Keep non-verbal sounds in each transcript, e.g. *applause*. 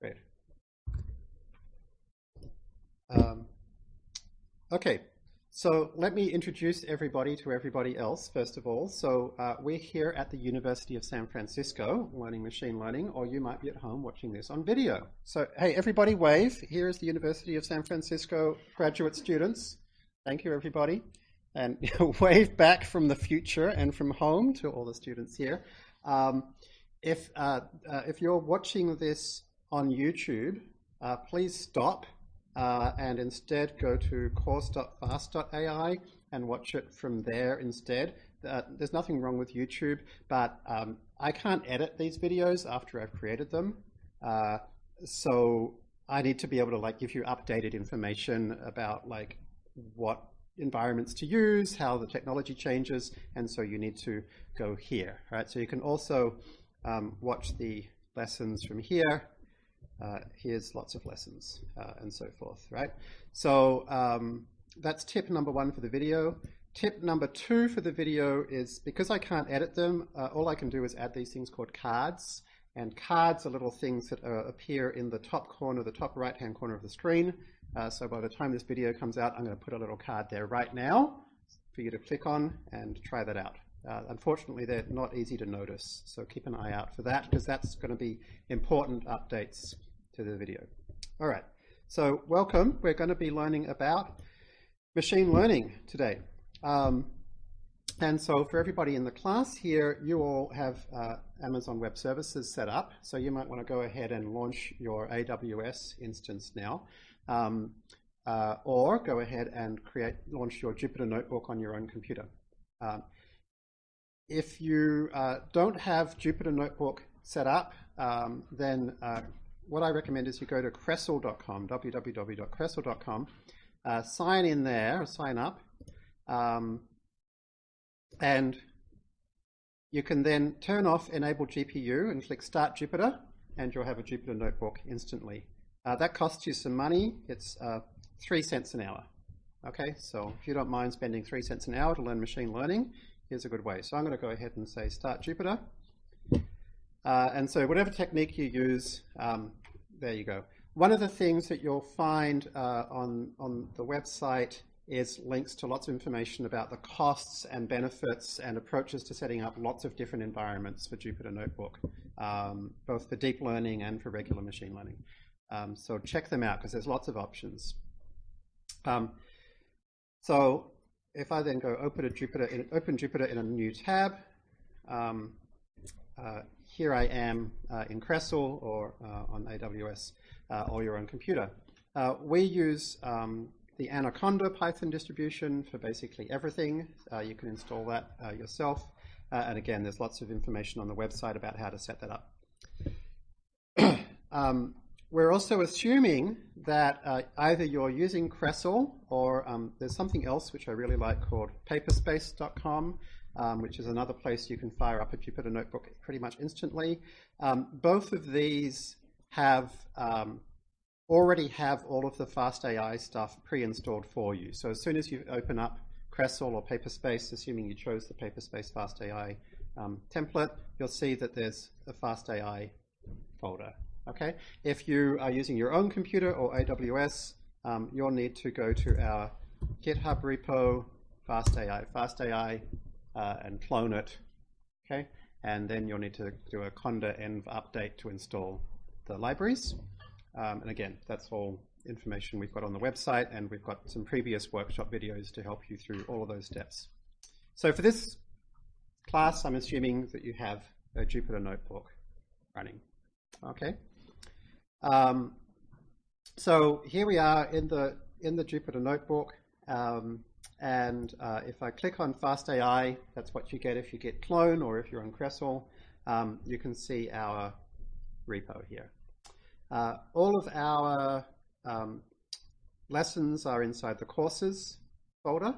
Great. Um, okay, so let me introduce everybody to everybody else, first of all. So uh, we're here at the University of San Francisco learning machine learning, or you might be at home watching this on video. So hey, everybody wave. Here is the University of San Francisco graduate students. Thank you, everybody. And *laughs* wave back from the future and from home to all the students here. Um, if, uh, uh, if you're watching this on YouTube, uh, please stop uh, and instead go to course.fast.ai and watch it from there instead. Uh, there's nothing wrong with YouTube, but um, I can't edit these videos after I've created them. Uh, so I need to be able to like give you updated information about like what environments to use, how the technology changes, and so you need to go here, right? So you can also um, watch the lessons from here. Uh, here's lots of lessons uh, and so forth, right? So um, that's tip number one for the video. Tip number two for the video is because I can't edit them, uh, all I can do is add these things called cards. And cards are little things that uh, appear in the top corner, the top right-hand corner of the screen. Uh, so by the time this video comes out, I'm going to put a little card there right now for you to click on and try that out. Uh, unfortunately, they're not easy to notice, so keep an eye out for that because that's going to be important updates to the video. All right, so welcome. We're going to be learning about machine learning today. Um, and so for everybody in the class here, you all have uh, Amazon Web Services set up, so you might want to go ahead and launch your AWS instance now. Um, uh, or go ahead and create, launch your Jupyter Notebook on your own computer. Um, if you uh, don't have Jupyter Notebook set up, um, then uh, what I recommend is you go to crestle.com, www.crestle.com, uh, sign in there, sign up, um, and you can then turn off Enable GPU and click Start Jupyter, and you'll have a Jupyter Notebook instantly. Uh, that costs you some money. It's uh, three cents an hour. Okay, so if you don't mind spending three cents an hour to learn machine learning, here's a good way. So I'm going to go ahead and say start Jupyter. Uh, and so whatever technique you use, um, there you go. One of the things that you'll find uh, on, on the website is links to lots of information about the costs and benefits and approaches to setting up lots of different environments for Jupyter Notebook, um, both for deep learning and for regular machine learning. Um, so check them out because there's lots of options. Um, so if I then go open a Jupyter in, open Jupyter in a new tab, um, uh, here I am uh, in Crestle or uh, on AWS uh, or your own computer. Uh, we use um, the Anaconda Python distribution for basically everything. Uh, you can install that yourself. and again, there's lots of information on the website about how to set that up. *clears throat* um, we're also assuming that uh, either you're using Crestle or um, there's something else which I really like called paperspace.com, um, which is another place you can fire up a Jupyter Notebook pretty much instantly. Um, both of these have um, already have all of the FastAI stuff pre-installed for you. So as soon as you open up Crestle or Paperspace, assuming you chose the Paperspace FastAI um, template, you'll see that there's a FastAI folder Okay, if you are using your own computer or AWS, um, you'll need to go to our GitHub repo, FastAI, FastAI, uh, and clone it. Okay, and then you'll need to do a conda env update to install the libraries. Um, and again, that's all information we've got on the website, and we've got some previous workshop videos to help you through all of those steps. So for this class, I'm assuming that you have a Jupyter Notebook running. Okay. Um, so here we are in the in the Jupyter Notebook, um, and uh, if I click on FastAI, that's what you get if you git Clone or if you're on Crestle. Um, you can see our repo here. Uh, all of our um, lessons are inside the courses folder,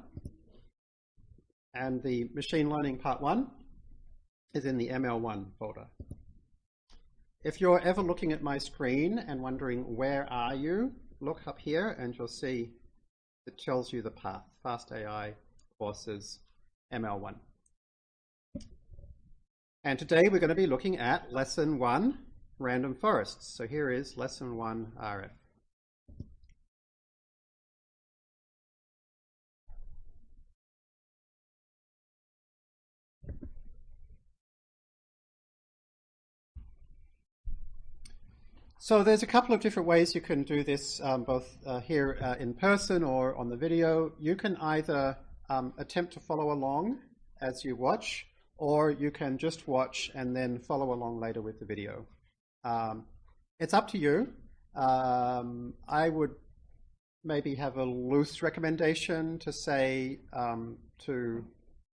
and the machine learning part one is in the ML1 folder. If you're ever looking at my screen and wondering where are you, look up here and you'll see it tells you the path, FastAI courses ML1. And today we're going to be looking at lesson one, random forests. So here is lesson one RF. So there's a couple of different ways you can do this, um, both uh, here uh, in person or on the video. You can either um, attempt to follow along as you watch, or you can just watch and then follow along later with the video. Um, it's up to you. Um, I would maybe have a loose recommendation to say um, to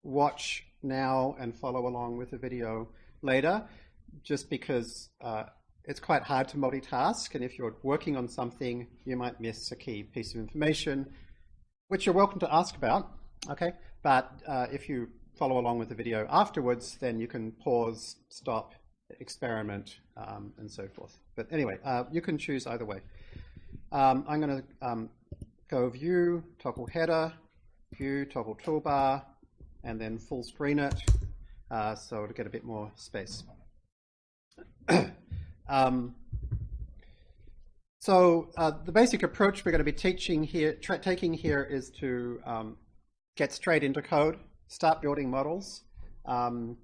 watch now and follow along with the video later, just because uh, it's quite hard to multitask, and if you're working on something, you might miss a key piece of information, which you're welcome to ask about, okay? But uh, if you follow along with the video afterwards, then you can pause, stop, experiment, um, and so forth. But anyway, uh, you can choose either way. Um, I'm going to um, go View, toggle Header, View, toggle Toolbar, and then full screen it, uh, so to get a bit more space. *clears throat* Um, so uh, the basic approach we're going to be teaching here, taking here is to um, get straight into code, start building models, um,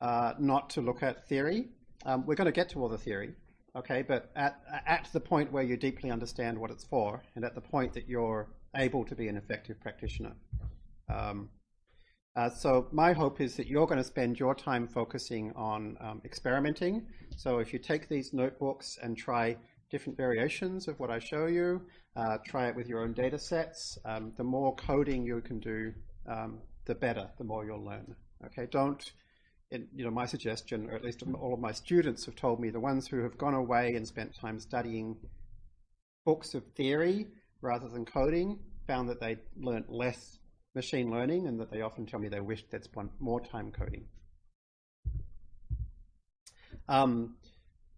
uh, not to look at theory. Um, we're going to get to all the theory, okay, but at, at the point where you deeply understand what it's for and at the point that you're able to be an effective practitioner. Um, uh, so my hope is that you're going to spend your time focusing on um, experimenting. So if you take these notebooks and try different variations of what I show you, uh, try it with your own data sets, um, the more coding you can do, um, the better, the more you'll learn. Okay, don't, you know, my suggestion, or at least all of my students have told me, the ones who have gone away and spent time studying books of theory rather than coding, found that they learnt less machine learning and that they often tell me they wish they'd spent more time coding. Um,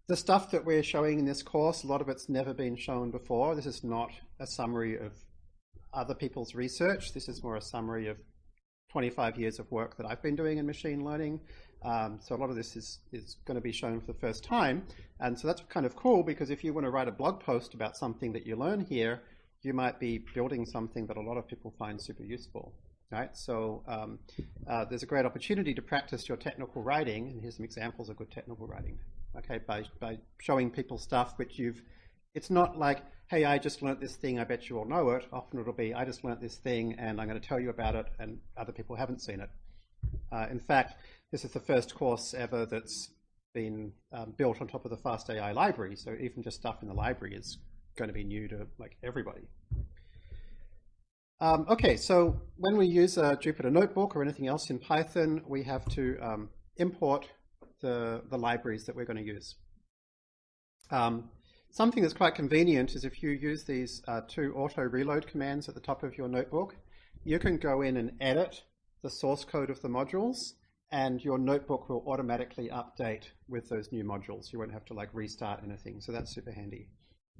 the stuff that we're showing in this course, a lot of it's never been shown before. This is not a summary of other people's research. This is more a summary of 25 years of work that I've been doing in machine learning. Um, so a lot of this is, is going to be shown for the first time. And so that's kind of cool because if you want to write a blog post about something that you learn here, you might be building something that a lot of people find super useful. Right, so um, uh, there's a great opportunity to practice your technical writing, and here's some examples of good technical writing. Okay, by by showing people stuff which you've, it's not like, hey, I just learnt this thing, I bet you all know it. Often it'll be, I just learnt this thing, and I'm going to tell you about it, and other people haven't seen it. Uh, in fact, this is the first course ever that's been um, built on top of the FastAI library, so even just stuff in the library is going to be new to like everybody. Um, okay, so when we use a Jupyter Notebook or anything else in Python, we have to um, import the, the libraries that we're going to use. Um, something that's quite convenient is if you use these uh, two auto reload commands at the top of your notebook, you can go in and edit the source code of the modules and your notebook will automatically update with those new modules. You won't have to like restart anything, so that's super handy.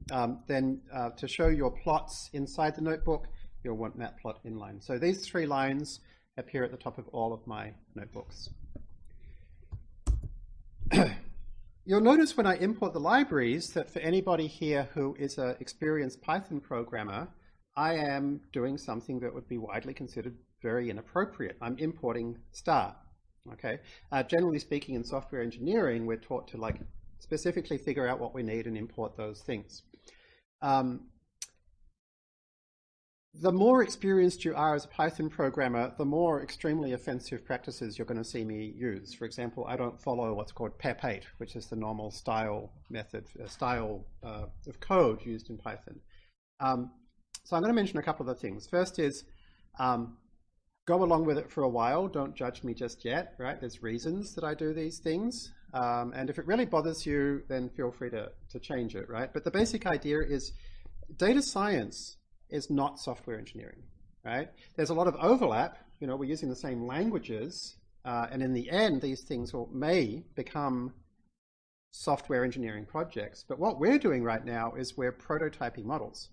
Um, then uh, to show your plots inside the notebook, you'll want matplot inline. So these three lines appear at the top of all of my notebooks. *clears throat* You'll notice when I import the libraries that for anybody here who is an experienced Python programmer, I am doing something that would be widely considered very inappropriate. I'm importing star. Okay. Uh, generally speaking, in software engineering, we're taught to like specifically figure out what we need and import those things. Um, the more experienced you are as a Python programmer, the more extremely offensive practices you're going to see me use. For example, I don't follow what's called PEP8, which is the normal style method, uh, style uh, of code used in Python. Um, so I'm going to mention a couple of the things. First is um, go along with it for a while. Don't judge me just yet, right? There's reasons that I do these things. Um, and if it really bothers you, then feel free to, to change it, right? But the basic idea is data science is not software engineering, right? There's a lot of overlap. You know, we're using the same languages, uh, and in the end, these things will, may become software engineering projects. But what we're doing right now is we're prototyping models.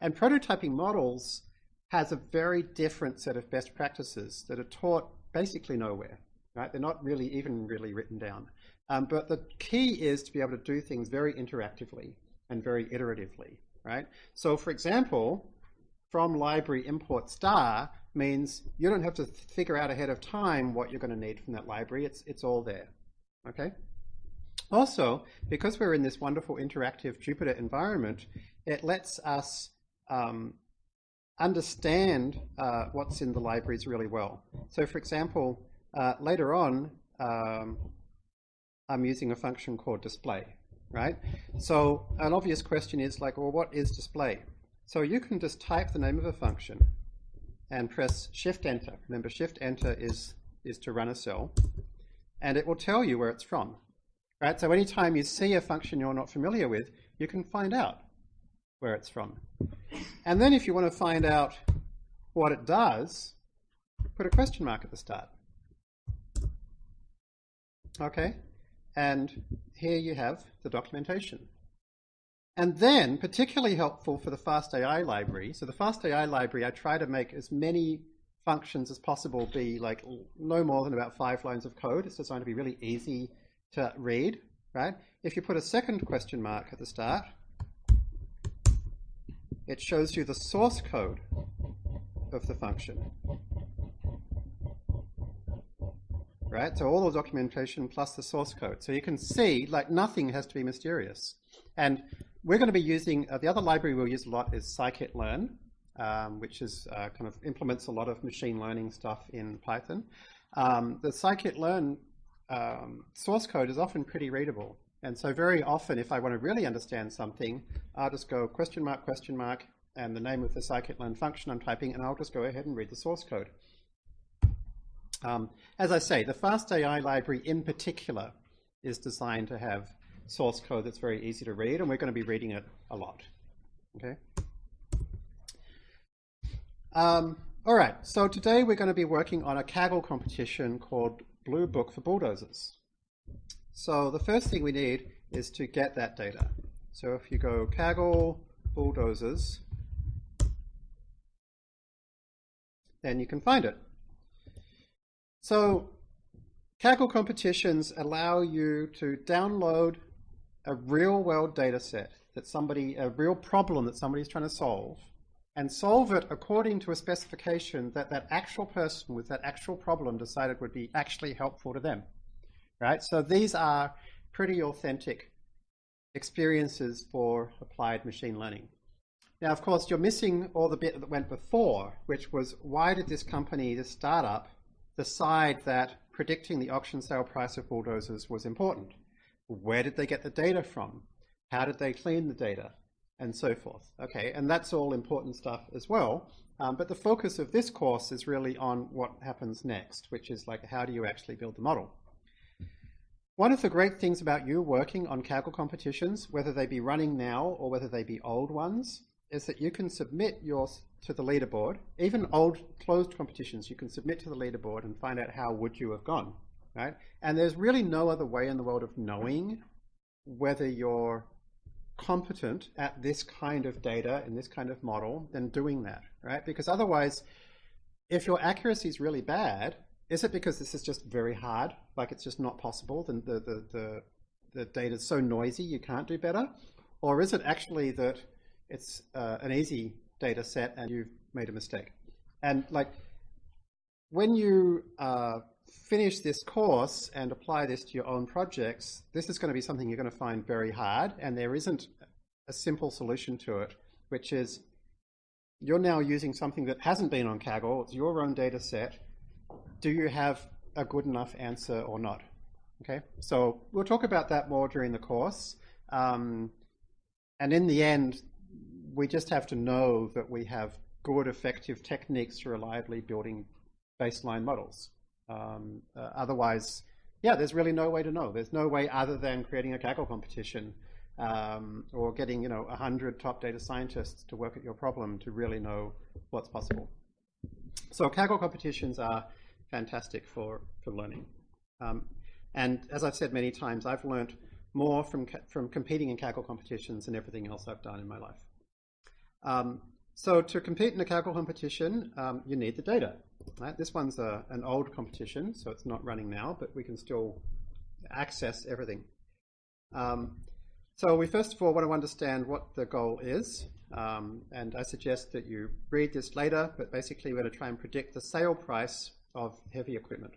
And prototyping models has a very different set of best practices that are taught basically nowhere, right? They're not really even really written down. Um, but the key is to be able to do things very interactively and very iteratively, right? So for example, from library import star means you don't have to figure out ahead of time what you're going to need from that library. It's, it's all there, okay? Also, because we're in this wonderful interactive Jupyter environment, it lets us um, understand uh, what's in the libraries really well. So for example, uh, later on, um, I'm using a function called display, right? So an obvious question is like, well, what is display? So you can just type the name of a function and press Shift Enter. Remember, Shift Enter is, is to run a cell, and it will tell you where it's from. Right? So anytime you see a function you're not familiar with, you can find out where it's from. And then if you want to find out what it does, put a question mark at the start. Okay, and here you have the documentation. And then, particularly helpful for the FastAI library, so the FastAI library, I try to make as many functions as possible be like no more than about five lines of code. It's designed to be really easy to read, right? If you put a second question mark at the start, it shows you the source code of the function. Right, so all the documentation plus the source code. So you can see, like, nothing has to be mysterious. And we're going to be using, uh, the other library we'll use a lot is scikit-learn, um, which is uh, kind of implements a lot of machine learning stuff in Python. Um, the scikit-learn um, source code is often pretty readable. And so very often, if I want to really understand something, I'll just go question mark, question mark, and the name of the scikit-learn function I'm typing, and I'll just go ahead and read the source code. Um, as I say, the FastAI library in particular is designed to have source code that's very easy to read, and we're going to be reading it a lot. Okay. Um, all right, so today we're going to be working on a Kaggle competition called Blue Book for Bulldozers. So the first thing we need is to get that data. So if you go Kaggle bulldozers, then you can find it. So Kaggle competitions allow you to download a real world data set that somebody, a real problem that somebody's trying to solve, and solve it according to a specification that that actual person with that actual problem decided would be actually helpful to them right? So these are pretty authentic experiences for applied machine learning. Now, of course, you're missing all the bit that went before, which was why did this company, this startup, decide that predicting the auction sale price of bulldozers was important? Where did they get the data from? How did they clean the data? And so forth. Okay, and that's all important stuff as well. Um, but the focus of this course is really on what happens next, which is like how do you actually build the model? One of the great things about you working on Kaggle competitions, whether they be running now or whether they be old ones, is that you can submit yours to the leaderboard. Even old closed competitions, you can submit to the leaderboard and find out how would you have gone, right? And there's really no other way in the world of knowing whether you're competent at this kind of data in this kind of model than doing that, right? Because otherwise, if your accuracy is really bad, is it because this is just very hard, like it's just not possible, the, the, the, the, the data is so noisy you can't do better? Or is it actually that it's uh, an easy data set and you've made a mistake? And like, when you uh, finish this course and apply this to your own projects, this is going to be something you're going to find very hard, and there isn't a simple solution to it, which is you're now using something that hasn't been on Kaggle, it's your own data set, do you have a good enough answer or not? Okay, so we'll talk about that more during the course. Um, and in the end, we just have to know that we have good, effective techniques for reliably building baseline models. Um, uh, otherwise, yeah, there's really no way to know. There's no way other than creating a Kaggle competition um, or getting, you know, 100 top data scientists to work at your problem to really know what's possible. So Kaggle competitions are fantastic for, for learning. Um, and as I've said many times, I've learned more from, from competing in Kaggle competitions than everything else I've done in my life. Um, so to compete in a Kaggle competition, um, you need the data. Right? This one's a, an old competition, so it's not running now, but we can still access everything. Um, so we first of all want to understand what the goal is. Um, and I suggest that you read this later, but basically we're going to try and predict the sale price of heavy equipment.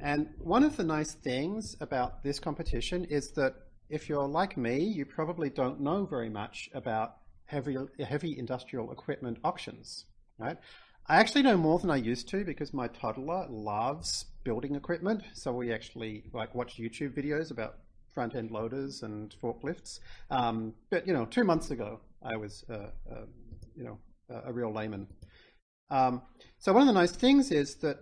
And one of the nice things about this competition is that if you're like me, you probably don't know very much about heavy, heavy industrial equipment auctions, right? I actually know more than I used to because my toddler loves building equipment. So we actually like watch YouTube videos about front end loaders and forklifts. Um, but you know, two months ago, I was uh, uh, you know a real layman. Um, so one of the nice things is that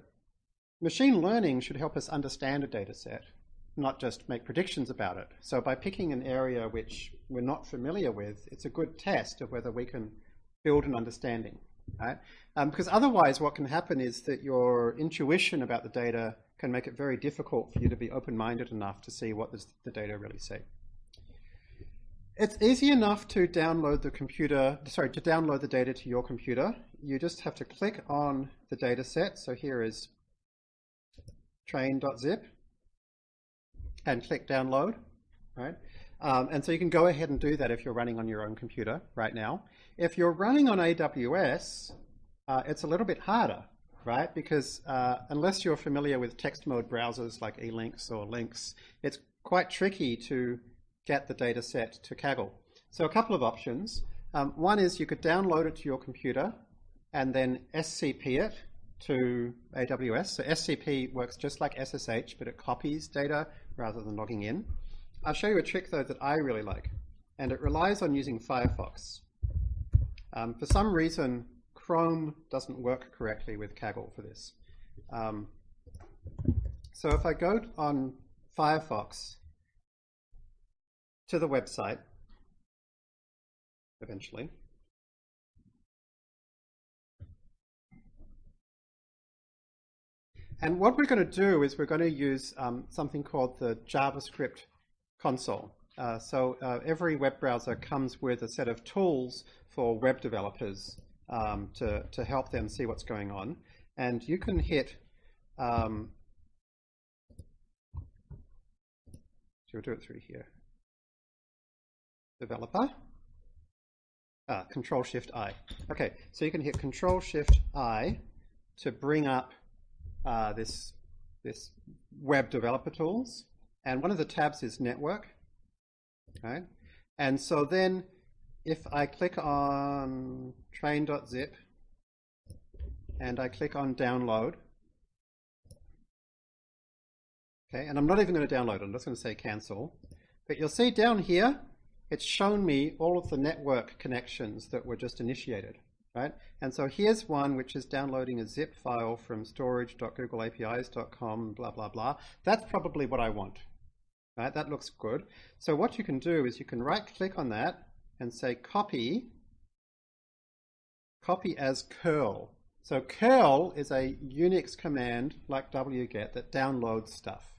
machine learning should help us understand a data set, not just make predictions about it. So by picking an area which we're not familiar with, it's a good test of whether we can build an understanding right? Um, because otherwise what can happen is that your intuition about the data can make it very difficult for you to be open-minded enough to see what the data really say. It's easy enough to download the computer, sorry, to download the data to your computer. You just have to click on the data set. So here is train.zip and click download, right? Um, and so you can go ahead and do that if you're running on your own computer right now. If you're running on AWS, uh, it's a little bit harder, right? Because uh, unless you're familiar with text mode browsers like eLinks or Lynx, it's quite tricky to get the data set to Kaggle. So a couple of options. Um, one is you could download it to your computer and then SCP it to AWS. So SCP works just like SSH, but it copies data rather than logging in. I'll show you a trick though that I really like, and it relies on using Firefox. Um, for some reason, Chrome doesn't work correctly with Kaggle for this. Um, so if I go on Firefox to the website, eventually, and what we're going to do is we're going to use um, something called the JavaScript console. Uh, so uh, every web browser comes with a set of tools for web developers um, to, to help them see what's going on. And you can hit, um, so we'll do it through here, developer, ah, Control Shift I. Okay, so you can hit Control Shift I to bring up uh, this, this web developer tools. And one of the tabs is network. Okay. And so then if I click on train.zip and I click on download, okay, and I'm not even going to download I'm just going to say cancel. But you'll see down here, it's shown me all of the network connections that were just initiated, right? And so here's one which is downloading a zip file from storage.googleapis.com, blah, blah, blah. That's probably what I want, right? That looks good. So what you can do is you can right click on that and say copy, copy as curl. So curl is a Unix command like wget that downloads stuff,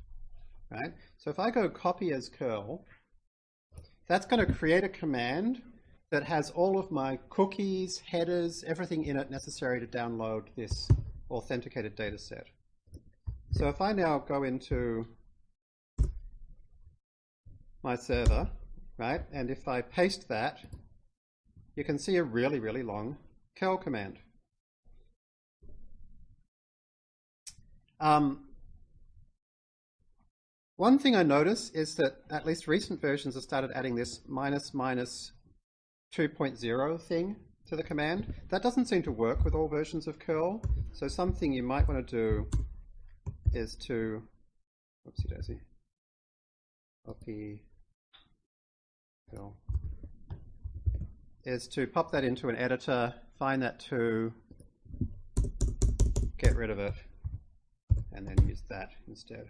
right? So if I go copy as curl, that's going to create a command that has all of my cookies, headers, everything in it necessary to download this authenticated data set. So if I now go into my server, right, and if I paste that, you can see a really, really long curl command. Um, one thing I notice is that at least recent versions have started adding this minus minus 2.0 thing to the command. That doesn't seem to work with all versions of curl. So something you might want to do is to, oopsie daisy, copy curl, Is to pop that into an editor, find that to, get rid of it, and then use that instead.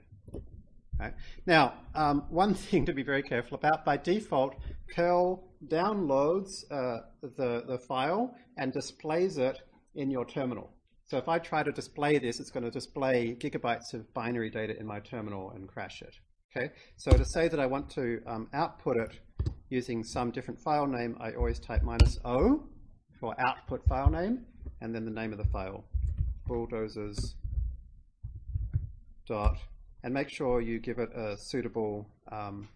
Right. Now, um, one *laughs* thing to be very careful about, by default, curl downloads uh, the, the file and displays it in your terminal. So if I try to display this, it's going to display gigabytes of binary data in my terminal and crash it. Okay, so to say that I want to um, output it using some different file name, I always type minus O for output file name, and then the name of the file, bulldozers dot and make sure you give it a suitable um,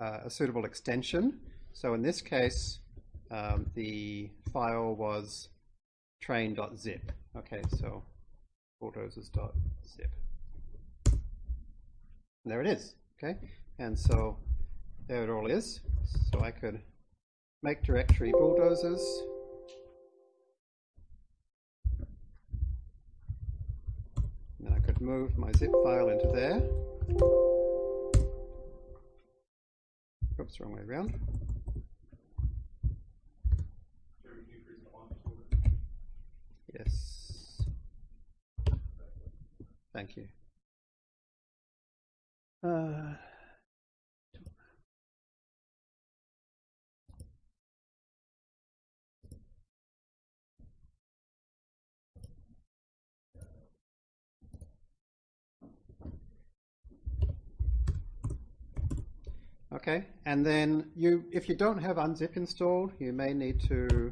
uh, a suitable extension. So in this case, um, the file was train.zip. Okay, so bulldozers.zip. There it is. Okay, and so there it all is. So I could make directory bulldozers. Then I could move my zip file into there. Oops, wrong way around. Yes. Thank you. Uh, Okay, and then you, if you don't have unzip installed, you may need to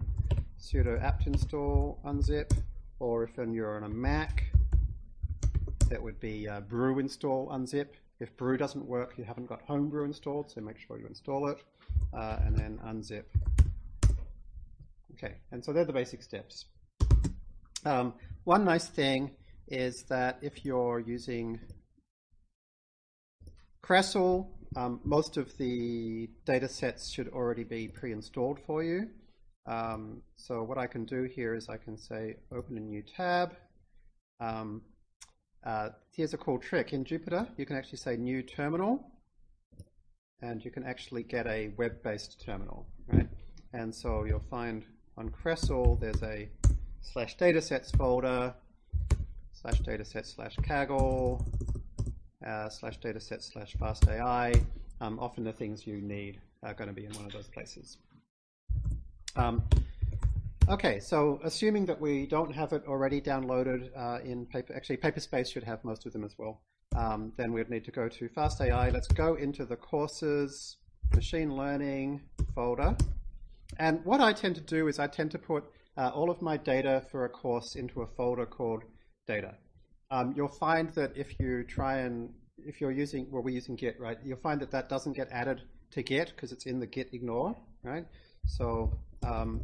sudo apt install unzip, or if you're on a Mac, that would be uh, brew install unzip. If brew doesn't work, you haven't got homebrew installed, so make sure you install it, uh, and then unzip. Okay, and so they're the basic steps. Um, one nice thing is that if you're using Crestle um, most of the data sets should already be pre-installed for you. Um, so what I can do here is I can say open a new tab. Um, uh, here's a cool trick. In Jupyter, you can actually say new terminal, and you can actually get a web-based terminal, right? And so you'll find on Crestle, there's a slash datasets folder, slash datasets slash Kaggle, uh, slash dataset slash fastai. Um, often the things you need are going to be in one of those places. Um, okay, so assuming that we don't have it already downloaded uh, in paper, actually Paperspace should have most of them as well, um, then we'd need to go to FastAI. Let's go into the courses, machine learning folder. And what I tend to do is I tend to put uh, all of my data for a course into a folder called data. Um, you'll find that if you try and, if you're using, well, we're using Git, right? You'll find that that doesn't get added to Git because it's in the Git ignore, right? So, um,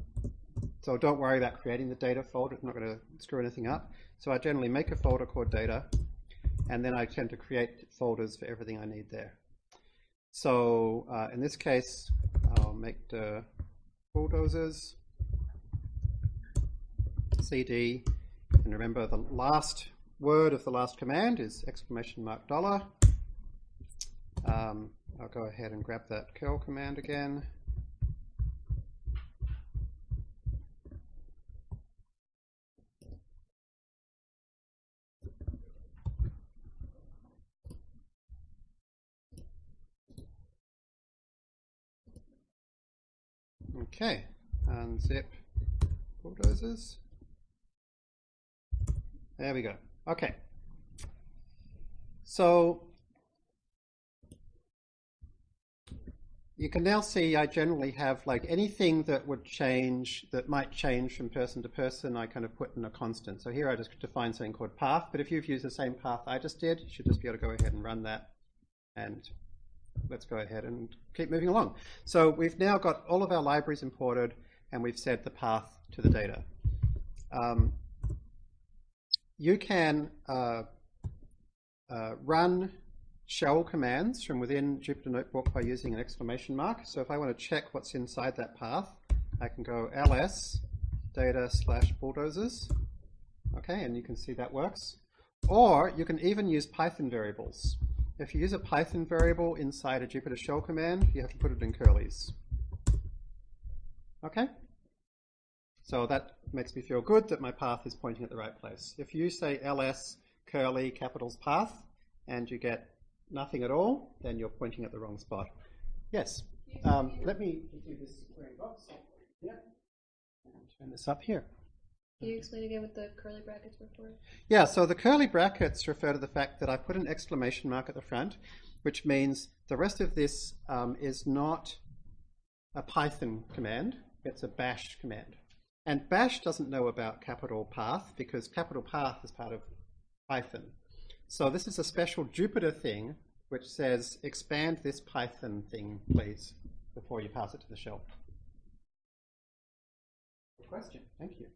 so don't worry about creating the data folder. It's not going to screw anything up. So I generally make a folder called data, and then I tend to create folders for everything I need there. So uh, in this case, I'll make the bulldozers, cd, and remember the last word of the last command is exclamation mark dollar. Um, I'll go ahead and grab that curl command again. Okay, unzip bulldozers. There we go. Okay. So you can now see I generally have like anything that would change, that might change from person to person, I kind of put in a constant. So here I just define something called path, but if you've used the same path I just did, you should just be able to go ahead and run that. And let's go ahead and keep moving along. So we've now got all of our libraries imported and we've set the path to the data. Um, you can uh, uh, run shell commands from within Jupyter Notebook by using an exclamation mark. So if I want to check what's inside that path, I can go ls data slash bulldozers. Okay, and you can see that works. Or you can even use Python variables. If you use a Python variable inside a Jupyter shell command, you have to put it in curlies. Okay? So that makes me feel good that my path is pointing at the right place. If you say ls curly capitals path and you get nothing at all, then you're pointing at the wrong spot. Yes. Um, let me do this square box. Yeah. turn this up here. Can you explain again what the curly brackets were for? Yeah, so the curly brackets refer to the fact that I put an exclamation mark at the front, which means the rest of this um, is not a Python command, it's a bash command. And bash doesn't know about capital path because capital path is part of Python. So this is a special Jupyter thing which says expand this Python thing, please, before you pass it to the shell. Good question. Thank you.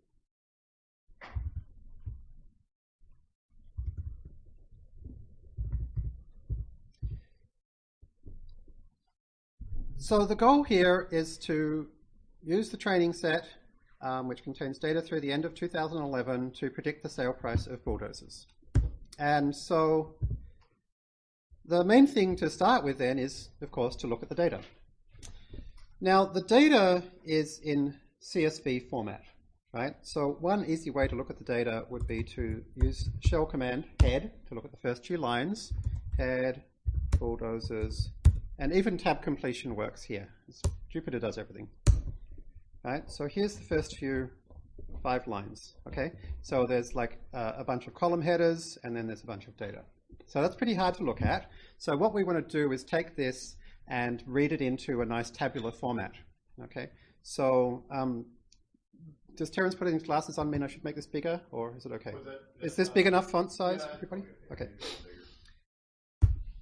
So the goal here is to use the training set, um, which contains data through the end of 2011, to predict the sale price of bulldozers. And so the main thing to start with then is, of course, to look at the data. Now, the data is in CSV format, right? So one easy way to look at the data would be to use shell command head to look at the first few lines, head, bulldozers, and even tab completion works here. Jupyter does everything. Right, so here's the first few five lines, okay? So there's like uh, a bunch of column headers and then there's a bunch of data. So that's pretty hard to look at. So what we want to do is take this and read it into a nice tabular format, okay? So um, does Terence put his glasses on mean I should make this bigger or is it okay? Is this big enough font size for everybody? Okay.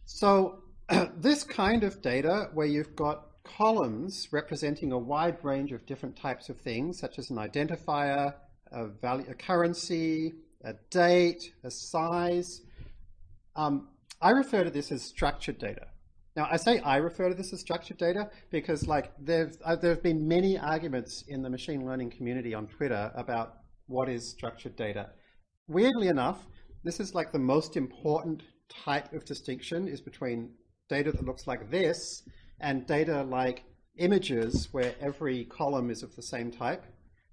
So *clears throat* this kind of data where you've got columns representing a wide range of different types of things, such as an identifier, a, value, a currency, a date, a size. Um, I refer to this as structured data. Now, I say I refer to this as structured data because, like, uh, there have been many arguments in the machine learning community on Twitter about what is structured data. Weirdly enough, this is like the most important type of distinction is between data that looks like this and data like images where every column is of the same type.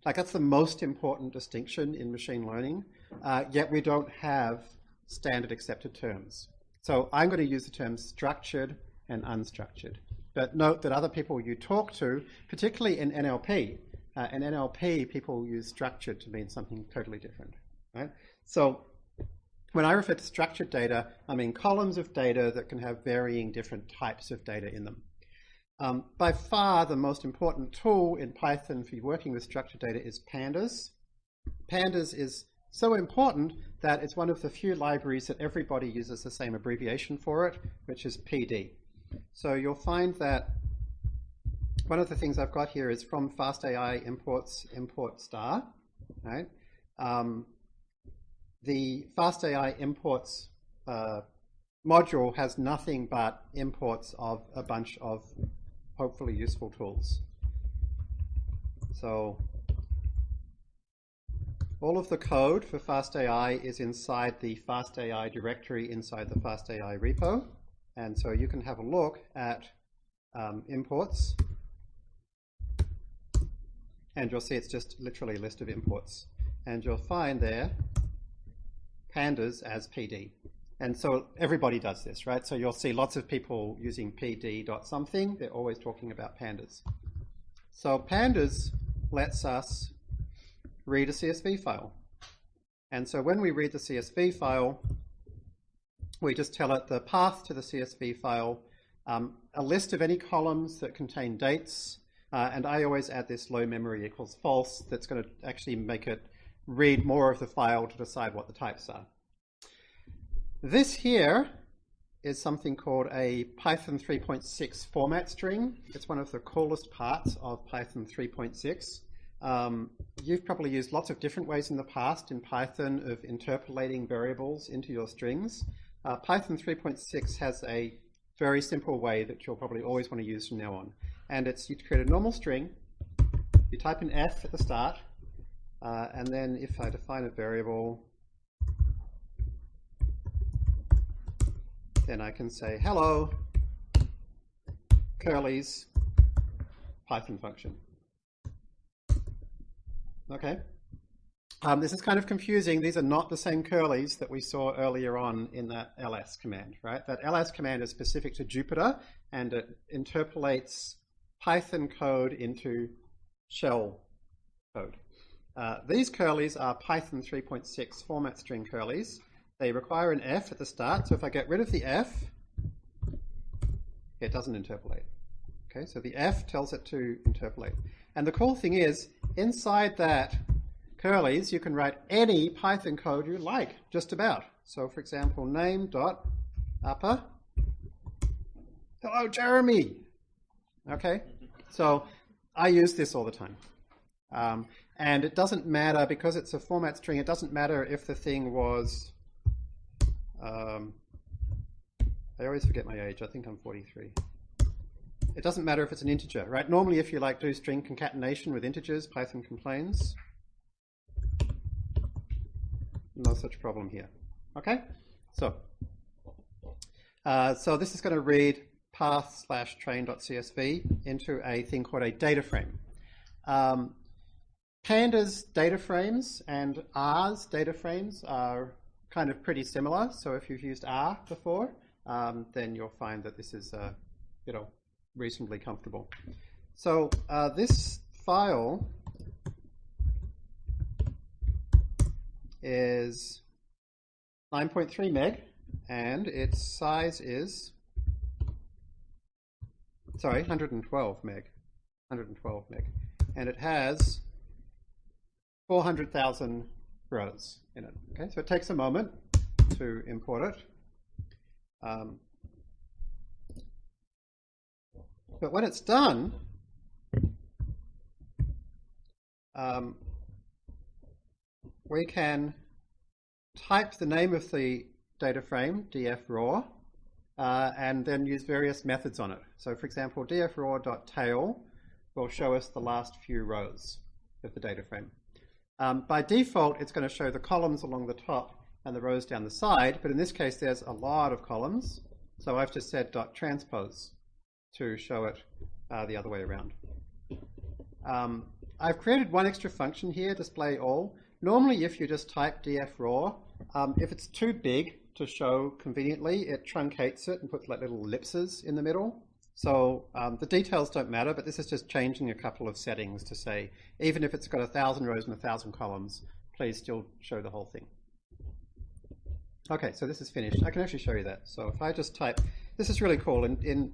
Like that's the most important distinction in machine learning, uh, yet we don't have standard accepted terms. So I'm going to use the terms structured and unstructured. But note that other people you talk to, particularly in NLP, uh, in NLP people use structured to mean something totally different. Right? So when I refer to structured data, I mean columns of data that can have varying different types of data in them. Um, by far, the most important tool in Python for working with structured data is pandas. Pandas is so important that it's one of the few libraries that everybody uses the same abbreviation for it, which is PD. So you'll find that one of the things I've got here is from FastAI imports import star, right? Um, the FastAI imports uh, module has nothing but imports of a bunch of hopefully useful tools. So all of the code for FastAI is inside the FastAI directory inside the FastAI repo. And so you can have a look at um, imports and you'll see it's just literally a list of imports. And you'll find there pandas as PD. And so everybody does this, right? So you'll see lots of people using pd dot something. They're always talking about pandas. So pandas lets us read a CSV file. And so when we read the CSV file, we just tell it the path to the CSV file, um, a list of any columns that contain dates, uh, and I always add this low memory equals false that's going to actually make it read more of the file to decide what the types are. This here is something called a Python 3.6 format string. It's one of the coolest parts of Python 3.6. Um, you've probably used lots of different ways in the past in Python of interpolating variables into your strings. Uh, Python 3.6 has a very simple way that you'll probably always want to use from now on. And it's you create a normal string, you type in f at the start, uh, and then if I define a variable, then I can say hello, curly's Python function. Okay. Um, this is kind of confusing. These are not the same curlies that we saw earlier on in that ls command, right? That ls command is specific to Jupyter and it interpolates Python code into shell code. Uh, these curlies are Python 3.6 format string curlies. They require an f at the start, so if I get rid of the f, it doesn't interpolate. Okay, so the f tells it to interpolate. And the cool thing is, inside that curlies, you can write any Python code you like, just about. So for example, name dot upper. Hello, Jeremy. Okay, so I use this all the time. Um, and it doesn't matter, because it's a format string, it doesn't matter if the thing was, um, I always forget my age, I think I'm 43. It doesn't matter if it's an integer, right? Normally if you like do string concatenation with integers, Python complains. No such problem here. Okay, so uh, so this is going to read path slash train.csv into a thing called a data frame. Um, Pandas data frames and R's data frames are kind of pretty similar. So if you've used R before, um, then you'll find that this is, uh, you know, reasonably comfortable. So uh, this file is 9.3 meg, and its size is, sorry, 112 meg, 112 meg, and it has 400,000 rows in it. Okay, so it takes a moment to import it. Um, but when it's done, um, we can type the name of the data frame, dfraw, uh, and then use various methods on it. So for example, dfraw.tail will show us the last few rows of the data frame. Um, by default, it's going to show the columns along the top and the rows down the side, but in this case, there's a lot of columns. So I've just said dot transpose to show it uh, the other way around. Um, I've created one extra function here, display all. Normally, if you just type dfraw, um, if it's too big to show conveniently, it truncates it and puts like little ellipses in the middle. So um, the details don't matter, but this is just changing a couple of settings to say, even if it's got a thousand rows and a thousand columns, please still show the whole thing. Okay, so this is finished. I can actually show you that. So if I just type, this is really cool. In, in,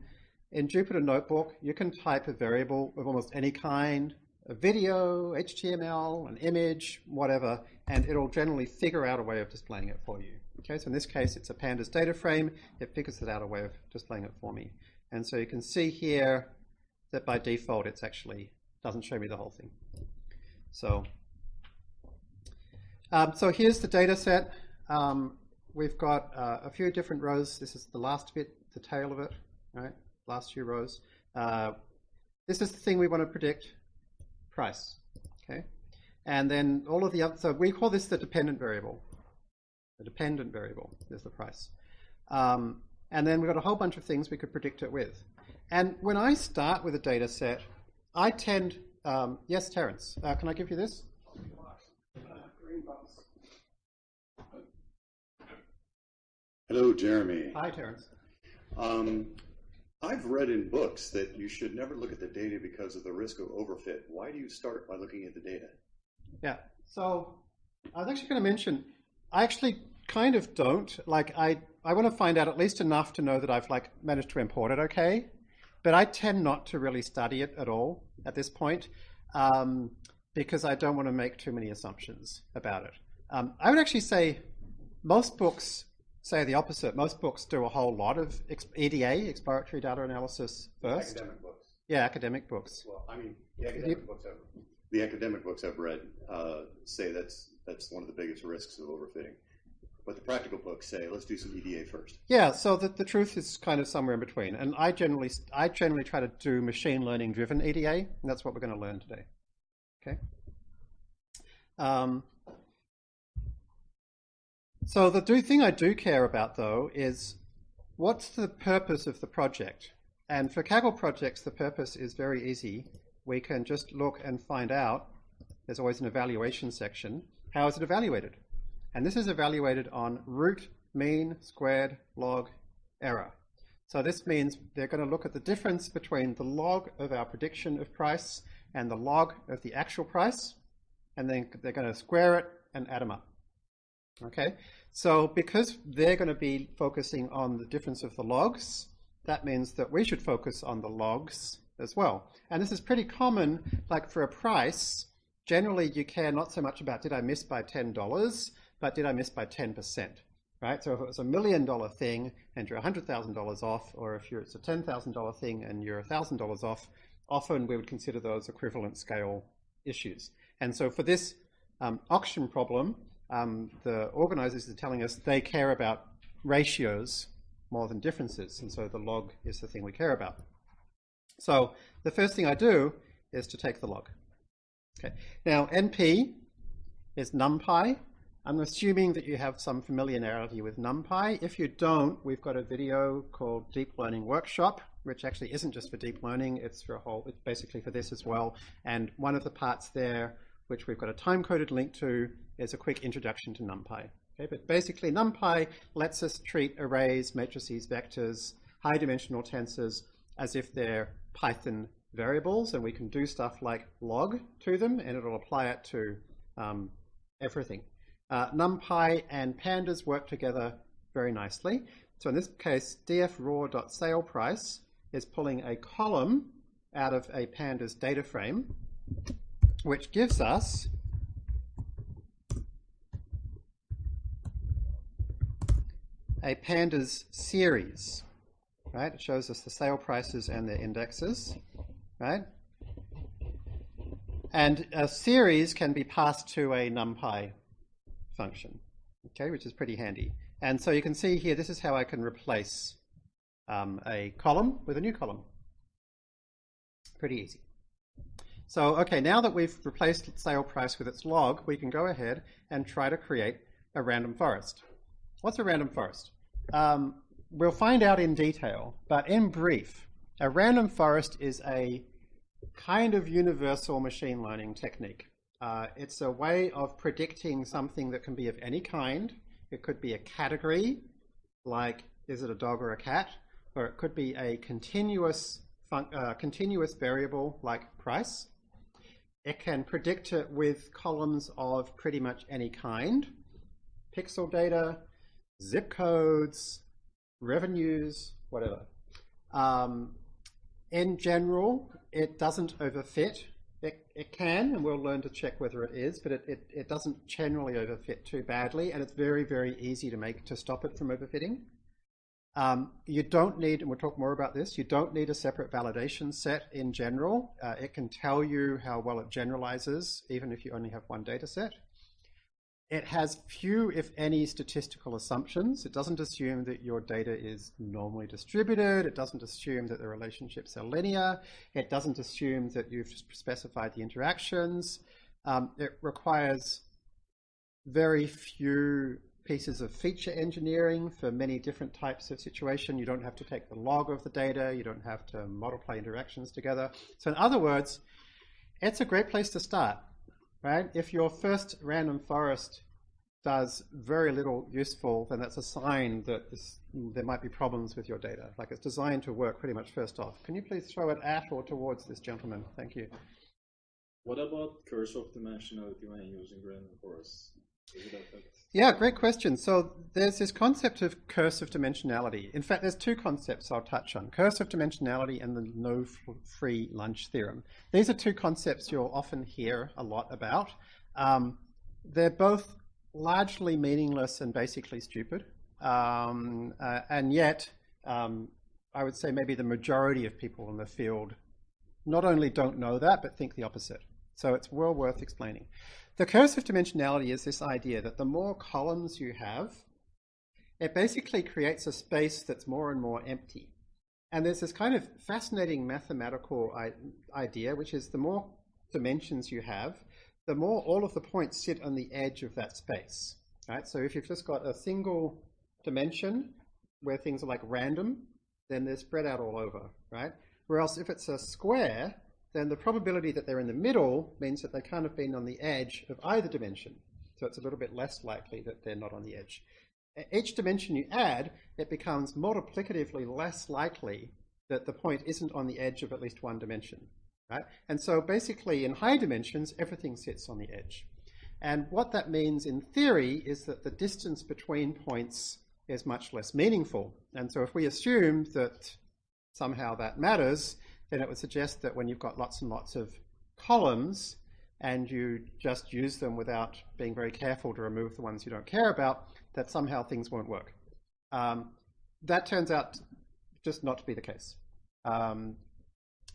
in Jupyter Notebook, you can type a variable of almost any kind, a video, HTML, an image, whatever, and it'll generally figure out a way of displaying it for you. Okay, so in this case, it's a pandas data frame. It figures it out a way of displaying it for me. And so you can see here that by default, it's actually doesn't show me the whole thing. So, um, so here's the data set. Um, we've got uh, a few different rows. This is the last bit, the tail of it, right? Last few rows. Uh, this is the thing we want to predict, price, okay? And then all of the other, so we call this the dependent variable. The dependent variable is the price. Um, and then we've got a whole bunch of things we could predict it with. And when I start with a data set, I tend, um, yes, Terence, uh, can I give you this? Hello, Jeremy. Hi, Terence. Um, I've read in books that you should never look at the data because of the risk of overfit. Why do you start by looking at the data? Yeah, so I was actually going to mention, I actually kind of don't. Like, I, I want to find out at least enough to know that I've like managed to import it okay, but I tend not to really study it at all at this point um, because I don't want to make too many assumptions about it. Um, I would actually say most books say the opposite. Most books do a whole lot of EDA, exploratory data analysis first. Academic books. Yeah, academic books. Well, I mean, the academic books I've, the academic books I've read uh, say that's that's one of the biggest risks of overfitting. But the practical books say, let's do some EDA first. Yeah, so the, the truth is kind of somewhere in between. And I generally I generally try to do machine learning driven EDA, and that's what we're going to learn today. Okay. Um, so the do, thing I do care about though is what's the purpose of the project? And for Kaggle projects, the purpose is very easy. We can just look and find out. There's always an evaluation section. How is it evaluated? And this is evaluated on root, mean, squared, log, error. So this means they're going to look at the difference between the log of our prediction of price and the log of the actual price, and then they're going to square it and add them up. Okay, so because they're going to be focusing on the difference of the logs, that means that we should focus on the logs as well. And this is pretty common, like for a price, generally you care not so much about did I miss by $10, but did I miss by 10%? right? So if it was a million dollar thing and you're $100,000 off, or if you're, it's a $10,000 thing and you're $1,000 off, often we would consider those equivalent scale issues. And so for this um, auction problem, um, the organizers are telling us they care about ratios more than differences, and so the log is the thing we care about. So the first thing I do is to take the log. Okay. Now NP is NumPy. I'm assuming that you have some familiarity with NumPy. If you don't, we've got a video called Deep Learning Workshop, which actually isn't just for deep learning, it's for a whole, it's basically for this as well. And one of the parts there, which we've got a time-coded link to, is a quick introduction to NumPy. Okay, but basically NumPy lets us treat arrays, matrices, vectors, high-dimensional tensors as if they're Python variables, and we can do stuff like log to them, and it'll apply it to um, everything. Uh, NumPy and pandas work together very nicely. So in this case, dfraw.saleprice is pulling a column out of a pandas data frame, which gives us a pandas series, right? It shows us the sale prices and their indexes, right? And a series can be passed to a NumPy function, okay, which is pretty handy. And so you can see here, this is how I can replace um, a column with a new column. Pretty easy. So, okay, now that we've replaced sale price with its log, we can go ahead and try to create a random forest. What's a random forest? Um, we'll find out in detail, but in brief, a random forest is a kind of universal machine learning technique. Uh, it's a way of predicting something that can be of any kind. It could be a category, like is it a dog or a cat, or it could be a continuous uh, continuous variable like price. It can predict it with columns of pretty much any kind, pixel data, zip codes, revenues, whatever. Um, in general, it doesn't overfit. It, it can, and we'll learn to check whether it is, but it, it, it doesn't generally overfit too badly, and it's very, very easy to make to stop it from overfitting. Um, you don't need, and we'll talk more about this, you don't need a separate validation set in general. Uh, it can tell you how well it generalizes, even if you only have one data set. It has few, if any, statistical assumptions. It doesn't assume that your data is normally distributed. It doesn't assume that the relationships are linear. It doesn't assume that you've specified the interactions. Um, it requires very few pieces of feature engineering for many different types of situation. You don't have to take the log of the data. You don't have to multiply interactions together. So in other words, it's a great place to start right? If your first random forest does very little useful, then that's a sign that this, there might be problems with your data. Like it's designed to work pretty much first off. Can you please throw it at or towards this gentleman? Thank you. What about curse of dimensionality when using random forests? Yeah, great question. So there's this concept of curse of dimensionality. In fact, there's two concepts I'll touch on, curse of dimensionality and the no free lunch theorem. These are two concepts you'll often hear a lot about. Um, they're both largely meaningless and basically stupid. Um, uh, and yet, um, I would say maybe the majority of people in the field not only don't know that, but think the opposite. So it's well worth explaining. The curse of dimensionality is this idea that the more columns you have, it basically creates a space that's more and more empty. And there's this kind of fascinating mathematical idea, which is the more dimensions you have, the more all of the points sit on the edge of that space. Right? So if you've just got a single dimension where things are like random, then they're spread out all over, right? Whereas if it's a square, then the probability that they're in the middle means that they can't have been on the edge of either dimension. So it's a little bit less likely that they're not on the edge. Each dimension you add, it becomes multiplicatively less likely that the point isn't on the edge of at least one dimension. Right? And so basically in high dimensions, everything sits on the edge. And what that means in theory is that the distance between points is much less meaningful. And so if we assume that somehow that matters, then it would suggest that when you've got lots and lots of columns and you just use them without being very careful to remove the ones you don't care about, that somehow things won't work. Um, that turns out just not to be the case. Um,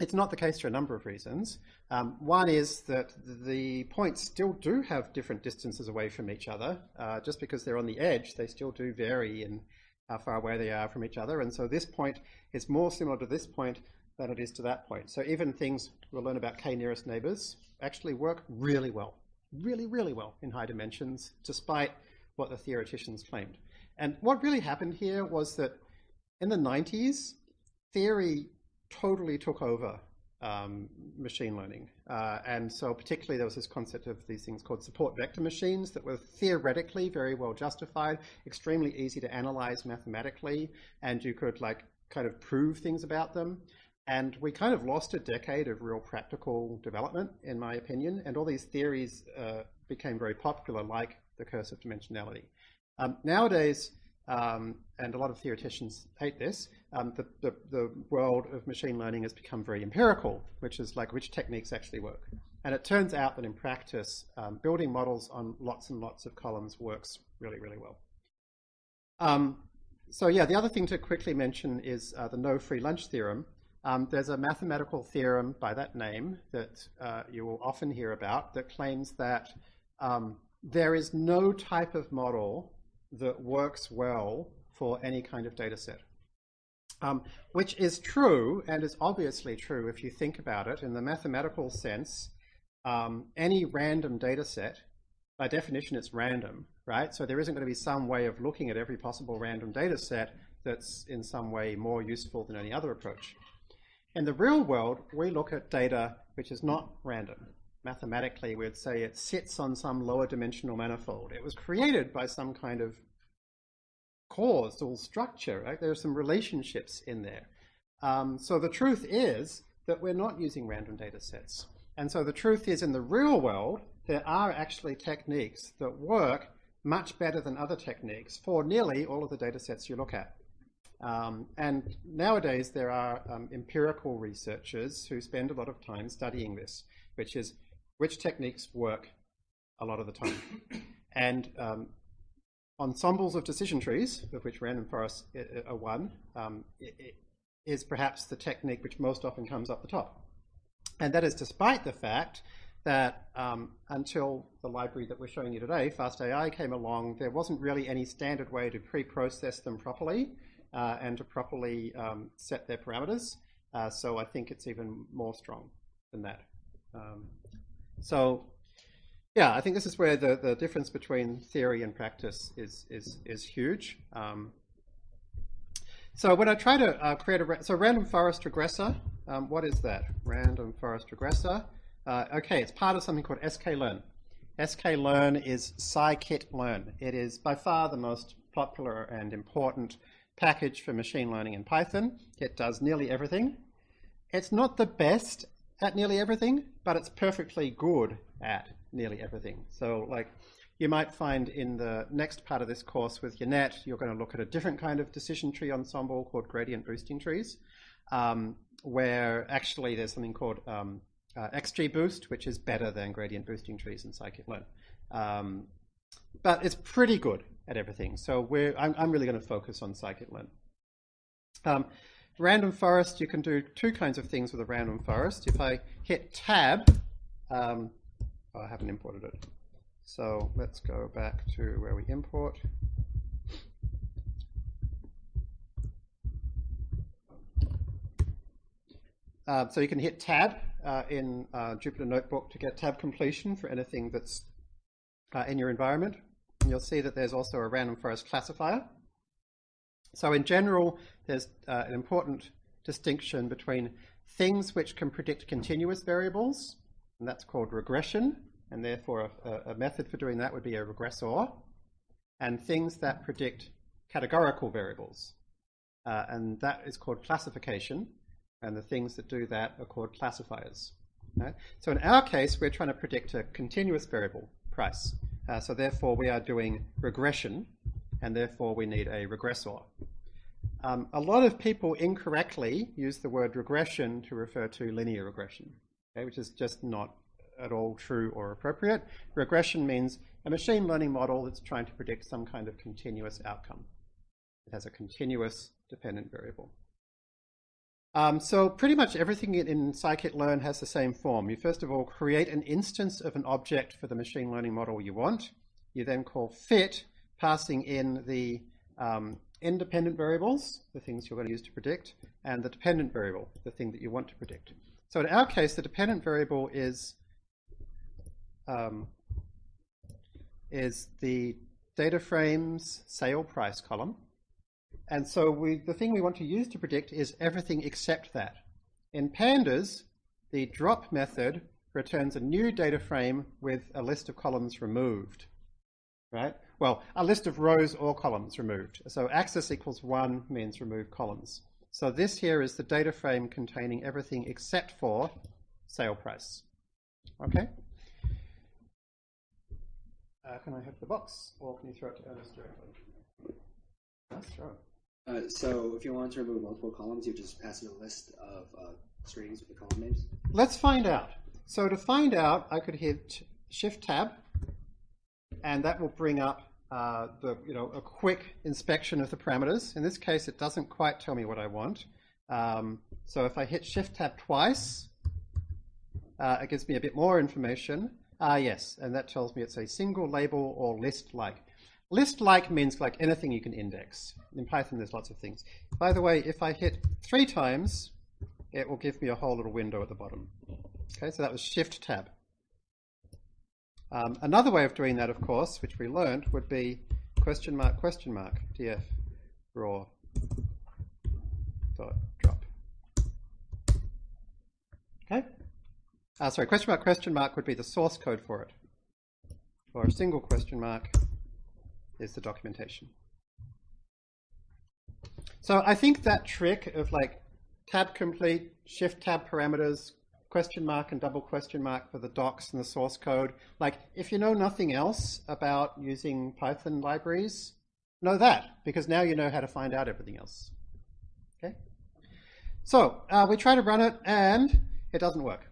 it's not the case for a number of reasons. Um, one is that the points still do have different distances away from each other. Uh, just because they're on the edge, they still do vary in how far away they are from each other. And so this point is more similar to this point than it is to that point. So even things we'll learn about k nearest neighbors actually work really well, really, really well in high dimensions, despite what the theoreticians claimed. And what really happened here was that in the 90s, theory totally took over um, machine learning. Uh, and so particularly there was this concept of these things called support vector machines that were theoretically very well justified, extremely easy to analyze mathematically, and you could like kind of prove things about them. And we kind of lost a decade of real practical development, in my opinion, and all these theories uh, became very popular, like the curse of dimensionality. Um, nowadays, um, and a lot of theoreticians hate this, um, the, the, the, world of machine learning has become very empirical, which is like which techniques actually work. And it turns out that in practice, um, building models on lots and lots of columns works really, really well. Um, so yeah, the other thing to quickly mention is uh, the no free lunch theorem. Um, there's a mathematical theorem by that name that uh, you will often hear about that claims that um, there is no type of model that works well for any kind of data set. Um, which is true and is obviously true if you think about it in the mathematical sense. Um, any random data set, by definition, it's random, right? So there isn't going to be some way of looking at every possible random data set that's in some way more useful than any other approach. In the real world, we look at data which is not random. Mathematically, we'd say it sits on some lower dimensional manifold. It was created by some kind of causal structure, right? There are some relationships in there. Um, so the truth is that we're not using random data sets. And so the truth is in the real world, there are actually techniques that work much better than other techniques for nearly all of the data sets you look at. Um, and nowadays there are um, empirical researchers who spend a lot of time studying this, which is which techniques work a lot of the time. *coughs* and um, ensembles of decision trees, of which random forests are one, um, is perhaps the technique which most often comes up the top. And that is despite the fact that um, until the library that we're showing you today, FastAI, came along, there wasn't really any standard way to pre-process them properly and to properly um, set their parameters. Uh, so I think it's even more strong than that. Um, so yeah, I think this is where the, the difference between theory and practice is, is, is huge. Um, so when I try to uh, create a, so random forest regressor, um, what is that? Random forest regressor. Uh, okay, it's part of something called sklearn. sklearn is scikit-learn. It is by far the most popular and important package for machine learning in Python. It does nearly everything. It's not the best at nearly everything, but it's perfectly good at nearly everything. So like you might find in the next part of this course with Yannet, you're going to look at a different kind of decision tree ensemble called gradient boosting trees, um, where actually there's something called um, uh, XGBoost, which is better than gradient boosting trees in scikit-learn. Um, but it's pretty good at everything. So I'm, I'm really going to focus on scikit-learn. Um, random forest, you can do two kinds of things with a random forest. If I hit tab, um, I haven't imported it. So let's go back to where we import. Uh, so you can hit tab uh, in uh, Jupyter Notebook to get tab completion for anything that's uh, in your environment. You'll see that there's also a random forest classifier. So in general, there's uh, an important distinction between things which can predict continuous variables and that's called regression, and therefore a, a, method for doing that would be a regressor, and things that predict categorical variables, uh, and that is called classification, and the things that do that are called classifiers. Right? So in our case, we're trying to predict a continuous variable, price. Uh, so therefore we are doing regression, and therefore we need a regressor. Um, a lot of people incorrectly use the word regression to refer to linear regression okay, which is just not at all true or appropriate. Regression means a machine learning model that's trying to predict some kind of continuous outcome. It has a continuous dependent variable. Um, so pretty much everything in, scikit-learn has the same form. You first of all create an instance of an object for the machine learning model you want. You then call fit, passing in the um, independent variables, the things you're going to use to predict, and the dependent variable, the thing that you want to predict. So in our case, the dependent variable is um, is the data frame's sale price column. And so we, the thing we want to use to predict is everything except that. In pandas, the drop method returns a new data frame with a list of columns removed, right? Well, a list of rows or columns removed. So axis equals one means remove columns. So this here is the data frame containing everything except for sale price. Okay? Uh, can I have the box, or can you throw it to Ernest directly? Let's throw it. Uh, so if you want to remove multiple columns, you just pass in a list of uh, strings with the column names. Let's find out. So to find out, I could hit Shift Tab, and that will bring up uh, the you know a quick inspection of the parameters. In this case, it doesn't quite tell me what I want. Um, so if I hit Shift Tab twice, uh, it gives me a bit more information. Ah, yes, and that tells me it's a single label or list-like. List-like means like anything you can index. In Python, there's lots of things. By the way, if I hit three times, it will give me a whole little window at the bottom. Okay, so that was Shift Tab. Um, another way of doing that, of course, which we learned, would be question mark, question mark, df raw dot drop. Okay? Uh, sorry, question mark, question mark would be the source code for it. Or a single question mark is the documentation. So I think that trick of like tab complete, shift tab parameters, question mark and double question mark for the docs and the source code. Like if you know nothing else about using Python libraries, know that because now you know how to find out everything else. Okay. So uh, we try to run it and it doesn't work.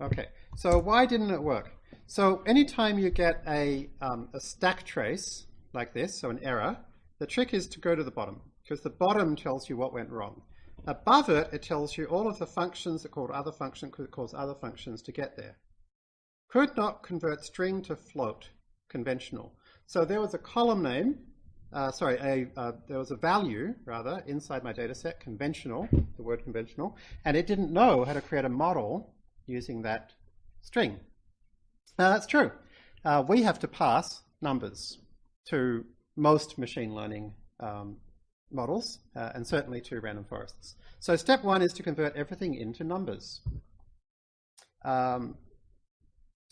Okay. So why didn't it work? So anytime you get a, um, a stack trace like this, so an error, the trick is to go to the bottom because the bottom tells you what went wrong. Above it, it tells you all of the functions that called other functions could cause other functions to get there. Could not convert string to float, conventional. So there was a column name, uh, sorry, a, uh, there was a value, rather, inside my data set, conventional, the word conventional, and it didn't know how to create a model using that string. Now that's true. Uh, we have to pass numbers to most machine learning um, models, uh, and certainly to random forests. So step one is to convert everything into numbers. Um,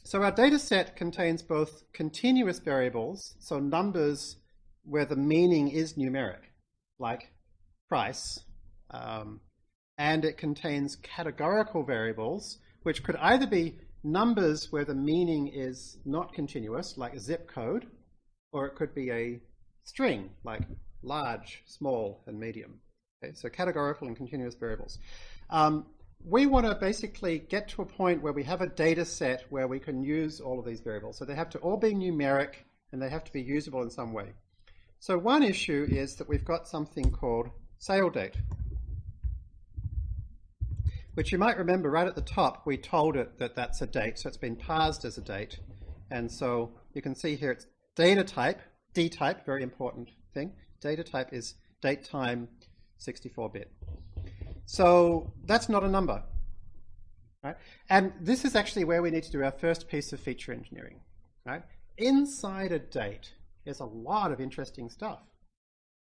so our data set contains both continuous variables, so numbers where the meaning is numeric, like price, um, and it contains categorical variables, which could either be numbers where the meaning is not continuous, like a zip code, or it could be a string, like large, small, and medium. Okay, so categorical and continuous variables. Um, we want to basically get to a point where we have a data set where we can use all of these variables. So they have to all be numeric and they have to be usable in some way. So one issue is that we've got something called sale date, which you might remember right at the top, we told it that that's a date, so it's been parsed as a date. And so you can see here it's data type, D type, very important thing. Data type is date time 64-bit. So that's not a number. Right? And this is actually where we need to do our first piece of feature engineering. Right? Inside a date is a lot of interesting stuff.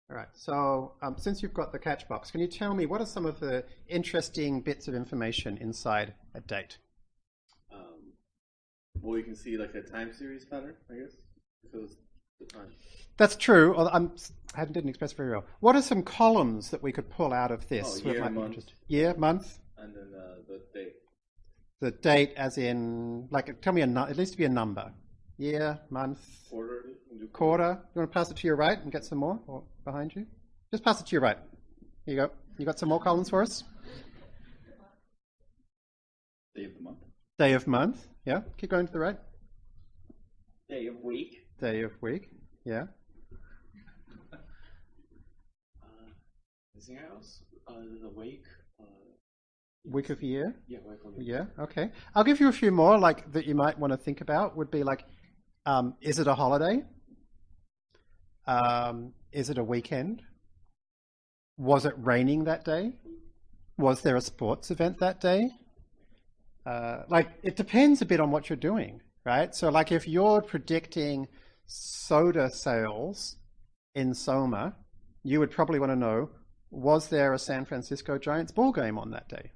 All right, so um, since you've got the catch box, can you tell me what are some of the interesting bits of information inside a date? Um, well, you can see like a time series pattern, I guess, because the time. That's true. I'm, I didn't express very well. What are some columns that we could pull out of this? Oh, year, month. Year, month? And then uh, the date. The date as in, like, tell me a, needs to be a number. Year, month, quarter, quarter. You want to pass it to your right and get some more or behind you? Just pass it to your right. Here you go. You got some more columns for us? Day of the month. Day of month. Yeah. Keep going to the right. Day of week. Day of week. Yeah. Uh, anything else? Uh, the week. Uh, Week of year. yeah, week of Yeah. Okay. I'll give you a few more, like that you might want to think about. Would be like, um, is it a holiday? Um, is it a weekend? Was it raining that day? Was there a sports event that day? Uh, like it depends a bit on what you're doing, right? So like if you're predicting soda sales in Soma, you would probably want to know was there a San Francisco Giants ball game on that day,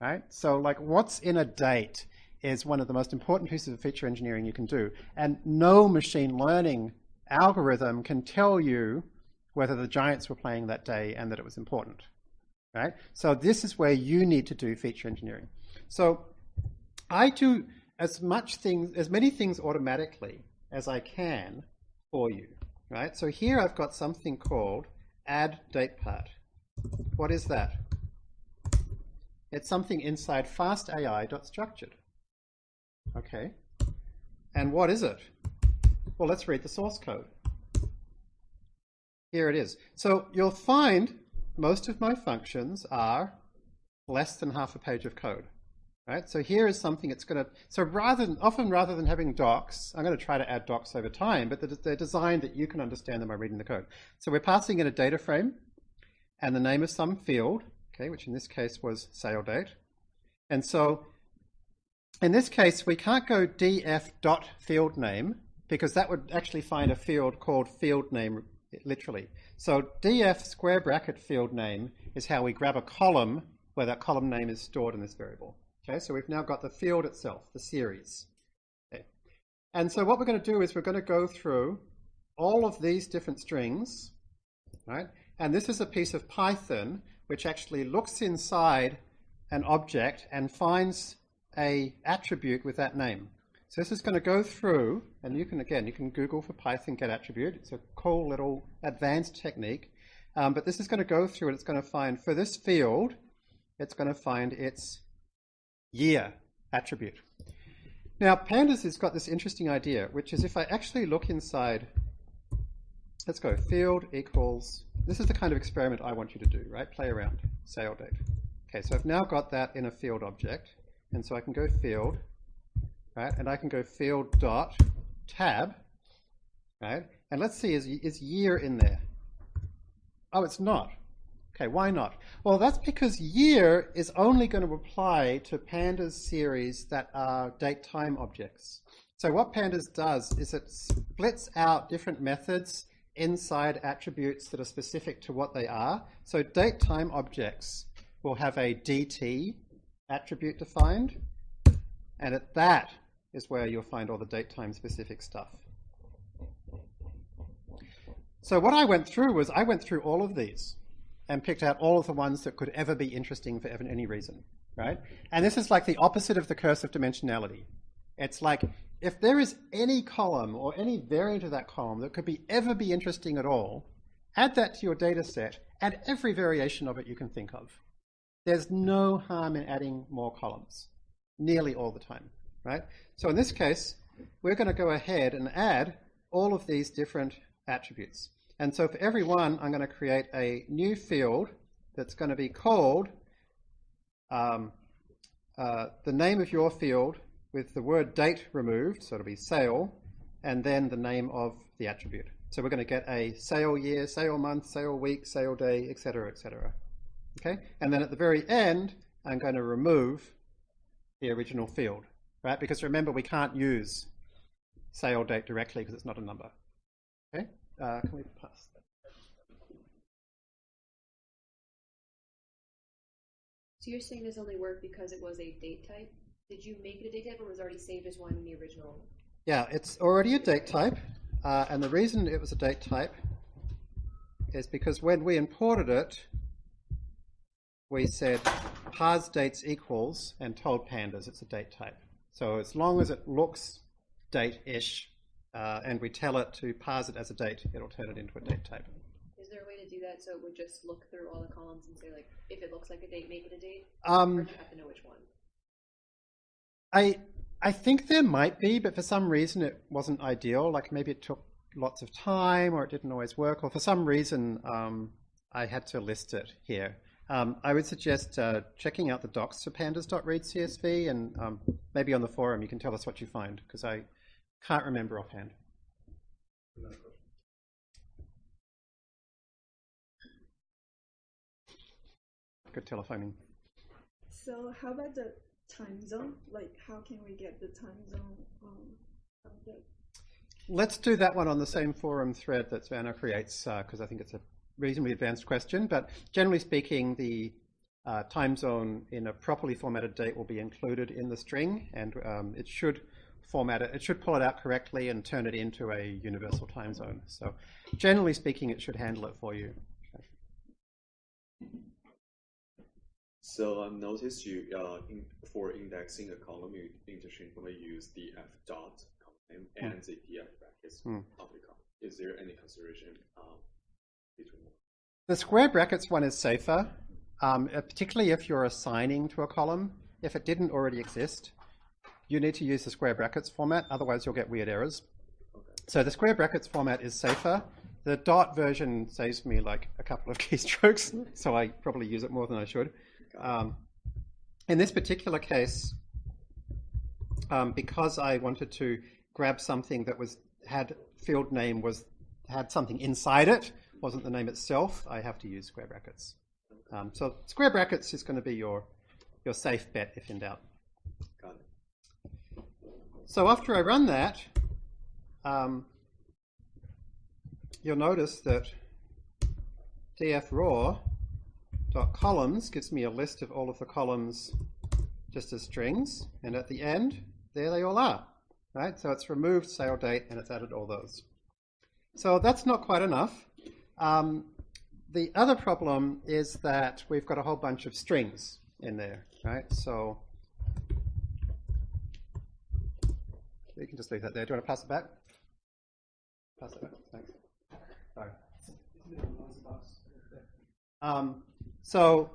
right? So like what's in a date is one of the most important pieces of feature engineering you can do, and no machine learning algorithm can tell you whether the Giants were playing that day and that it was important, right? So this is where you need to do feature engineering. So I do as much things, as many things automatically as I can for you, right? So here I've got something called add date part. What is that? It's something inside fastai.structured. Okay. And what is it? Well, let's read the source code. Here it is. So you'll find most of my functions are less than half a page of code. Right? So here is something it's going to, so rather than, often rather than having docs, I'm going to try to add docs over time, but they're, designed that you can understand them by reading the code. So we're passing in a data frame and the name of some field, okay, which in this case was sale date. And so in this case, we can't go df dot field name because that would actually find a field called field name literally. So df square bracket field name is how we grab a column where that column name is stored in this variable. Okay, so we've now got the field itself, the series. Okay. And so what we're going to do is we're going to go through all of these different strings, right? And this is a piece of Python which actually looks inside an object and finds a attribute with that name. So this is going to go through, and you can, again, you can Google for Python get attribute. It's a cool little advanced technique. Um, but this is going to go through and it's going to find, for this field, it's going to find its year attribute. Now, Pandas has got this interesting idea, which is if I actually look inside, let's go, field equals, this is the kind of experiment I want you to do, right? Play around, sale date. Okay, so I've now got that in a field object, and so I can go field, right? And I can go field dot tab, right? And let's see, is, is year in there? Oh, it's not. Okay, why not? Well, that's because year is only going to apply to pandas series that are date time objects. So what pandas does is it splits out different methods inside attributes that are specific to what they are. So date time objects will have a DT attribute defined, and at that is where you'll find all the date time specific stuff. So what I went through was I went through all of these and picked out all of the ones that could ever be interesting for any reason, right? And this is like the opposite of the curse of dimensionality. It's like if there is any column or any variant of that column that could be ever be interesting at all, add that to your data set and every variation of it you can think of. There's no harm in adding more columns, nearly all the time, right? So in this case, we're going to go ahead and add all of these different attributes. And so for every one, I'm going to create a new field that's going to be called um, uh, the name of your field with the word date removed, so it'll be sale, and then the name of the attribute. So we're going to get a sale year, sale month, sale week, sale day, etc., etc. Okay, and then at the very end, I'm going to remove the original field, right? Because remember, we can't use sale date directly because it's not a number. Okay, uh, can we pass that? So you're saying this only worked because it was a date type? Did you make it a date type or was it already saved as one in the original? Yeah, it's already a date type, uh, and the reason it was a date type is because when we imported it, we said parse dates equals and told pandas it's a date type. So as long as it looks date-ish uh, and we tell it to parse it as a date, it'll turn it into a date type. Is there a way to do that so it would just look through all the columns and say like, if it looks like a date, make it a date? Um, or do you have to know which one? I I think there might be, but for some reason it wasn't ideal. Like maybe it took lots of time, or it didn't always work, or for some reason um, I had to list it here. Um, I would suggest uh, checking out the docs for pandas.read CSV, and um, maybe on the forum you can tell us what you find, because I can't remember offhand. Good telephoning. So how about the time zone? Like, how can we get the time zone um, Let's do that one on the same forum thread that Savannah creates, because I think it's a reasonably advanced question. But generally speaking, the uh, time zone in a properly formatted date will be included in the string, and um, it should format it. It should pull it out correctly and turn it into a universal time zone. So generally speaking, it should handle it for you. So I noticed you uh, in, for indexing a column, you interchangeably use the f dot column and the df brackets Hmm. of the column. Is there any consideration um? The square brackets one is safer, um, uh, particularly if you're assigning to a column. If it didn't already exist, you need to use the square brackets format, otherwise you'll get weird errors. So the square brackets format is safer. The dot version saves me like a couple of *laughs* keystrokes, so I probably use it more than I should. Um, in this particular case, um, because I wanted to grab something that was had field name was had something inside it, wasn't the name itself, I have to use square brackets. Um, so square brackets is going to be your your safe bet if in doubt. Got it. So after I run that, um, you'll notice that dfraw.columns gives me a list of all of the columns just as strings, and at the end, there they all are. Right? So it's removed sale date and it's added all those. So that's not quite enough. Um, the other problem is that we've got a whole bunch of strings in there, right? So you can just leave that there. Do you want to pass it back? Pass it back. Thanks. Sorry. Um, so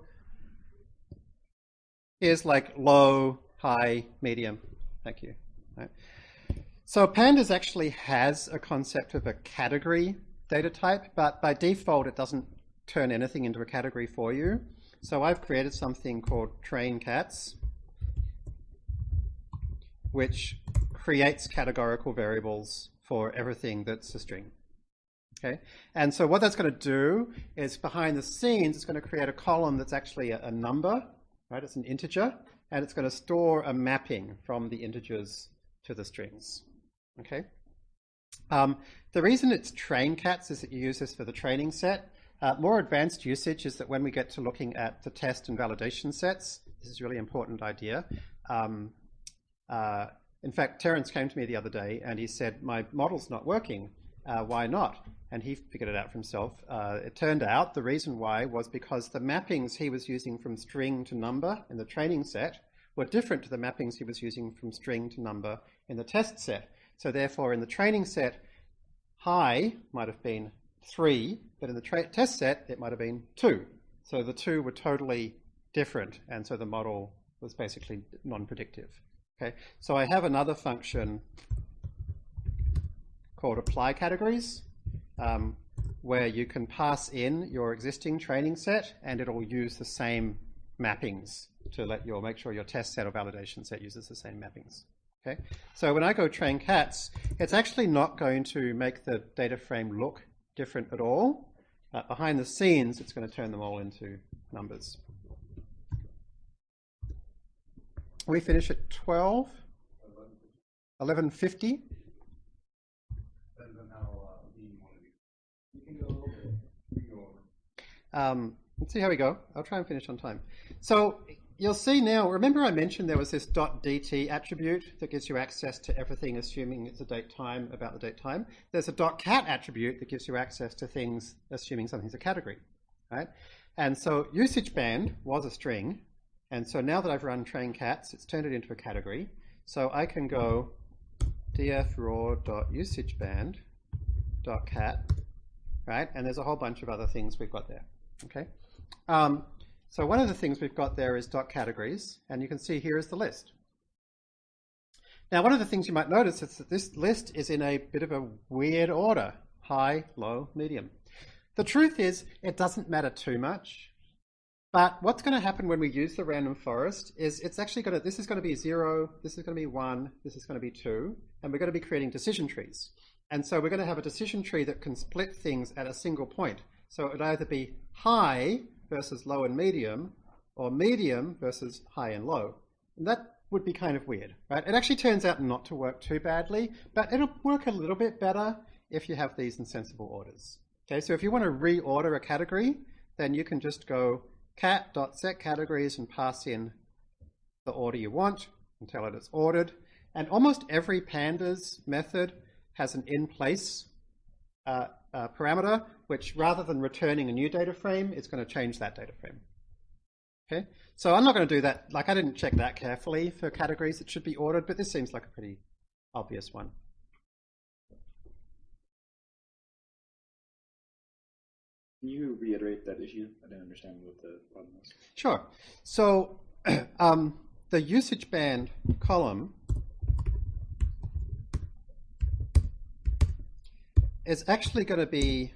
here's like low, high, medium. Thank you. Right. So pandas actually has a concept of a category data type, but by default it doesn't turn anything into a category for you. So I've created something called train cats, which creates categorical variables for everything that's a string. Okay, and so what that's going to do is behind the scenes, it's going to create a column that's actually a, number, right? It's an integer, and it's going to store a mapping from the integers to the strings. Okay. Um, the reason it's train cats is that you use this for the training set. Uh, more advanced usage is that when we get to looking at the test and validation sets, this is a really important idea. Um, uh, in fact, Terence came to me the other day and he said, my model's not working. Uh, why not? And he figured it out for himself. Uh, it turned out the reason why was because the mappings he was using from string to number in the training set were different to the mappings he was using from string to number in the test set. So therefore, in the training set, high might have been 3, but in the test set, it might have been 2. So the two were totally different, and so the model was basically non-predictive. Okay, so I have another function called apply categories, um, where you can pass in your existing training set, and it'll use the same mappings to let your make sure your test set or validation set uses the same mappings. Okay, so when I go train cats, it's actually not going to make the data frame look different at all. Uh, behind the scenes, it's going to turn them all into numbers. We finish at 12, 1150. Um, let's see how we go. I'll try and finish on time. So you'll see now, remember I mentioned there was this .dt attribute that gives you access to everything assuming it's a date time about the date time. There's a .cat attribute that gives you access to things assuming something's a category, right? And so usage band was a string, and so now that I've run train cats, it's turned it into a category. So I can go dfraw.usageband.cat, right? And there's a whole bunch of other things we've got there, okay? Um, so one of the things we've got there is dot categories, and you can see here is the list. Now, one of the things you might notice is that this list is in a bit of a weird order high, low, medium. The truth is, it doesn't matter too much. But what's going to happen when we use the random forest is it's actually going to, this is going to be zero, this is going to be one, this is going to be two, and we're going to be creating decision trees. And so we're going to have a decision tree that can split things at a single point. So it would either be high versus low and medium, or medium versus high and low. And that would be kind of weird, right? It actually turns out not to work too badly, but it'll work a little bit better if you have these in sensible orders. Okay, so if you want to reorder a category, then you can just go cat.setCategories and pass in the order you want and tell it it's ordered. And almost every pandas method has an in-place uh, uh, parameter, which rather than returning a new data frame, it's going to change that data frame. Okay, so I'm not going to do that. Like I didn't check that carefully for categories that should be ordered, but this seems like a pretty obvious one. Can you reiterate that issue? I didn't understand what the problem was. Sure. So *clears throat* um, the usage band column is actually going to be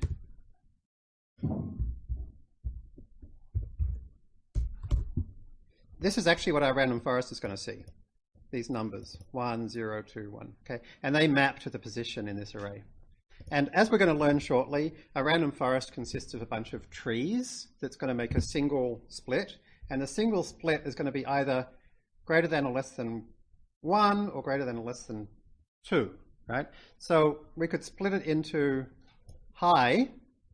this is actually what our random forest is going to see. These numbers, 1, 0, 2, 1, okay? And they map to the position in this array. And as we're going to learn shortly, a random forest consists of a bunch of trees that's going to make a single split. And the single split is going to be either greater than or less than 1 or greater than or less than 2, right? So we could split it into high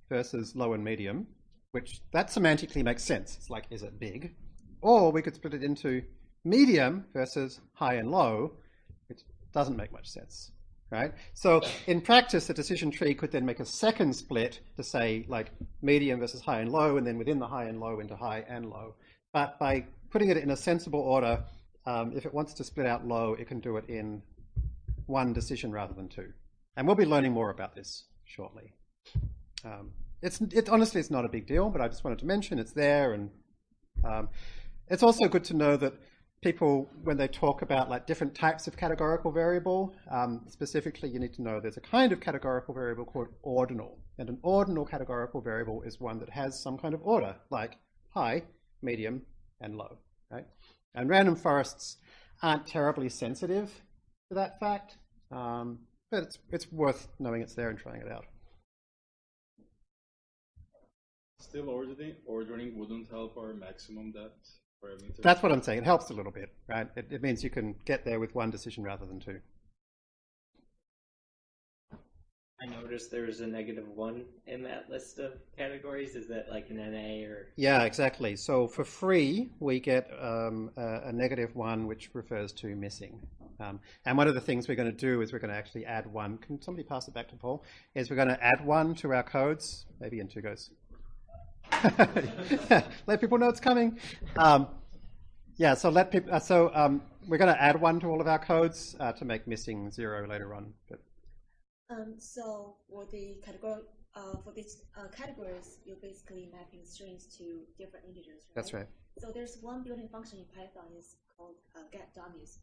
versus low and medium, which that semantically makes sense. It's like, is it big? Or we could split it into medium versus high and low, which doesn't make much sense right? So in practice, the decision tree could then make a second split to say like medium versus high and low, and then within the high and low into high and low. But by putting it in a sensible order, um, if it wants to split out low, it can do it in one decision rather than two. And we'll be learning more about this shortly. Um, it's it, honestly, it's not a big deal, but I just wanted to mention it's there, and um, it's also good to know that people, when they talk about like different types of categorical variable, um, specifically you need to know there's a kind of categorical variable called ordinal. And an ordinal categorical variable is one that has some kind of order, like high, medium, and low. Right? And random forests aren't terribly sensitive to that fact, um, but it's, it's worth knowing it's there and trying it out. Still ordering, ordering wouldn't help our maximum depth parameter. That's what I'm saying. It helps a little bit, right? It, it means you can get there with one decision rather than two. I noticed there's a negative one in that list of categories. Is that like an NA or? Yeah, exactly. So for free, we get um, a, a negative one, which refers to missing. Um, and one of the things we're going to do is we're going to actually add one. Can somebody pass it back to Paul? Is we're going to add one to our codes. Maybe in two goes. *laughs* let people know it's coming. Um, yeah, so let people. Uh, so um, we're going to add one to all of our codes uh, to make missing zero later on. But um, so for the category, uh, for these uh, categories, you're basically mapping strings to different integers. Right? That's right. So there's one built-in function in Python is called uh, get dummies.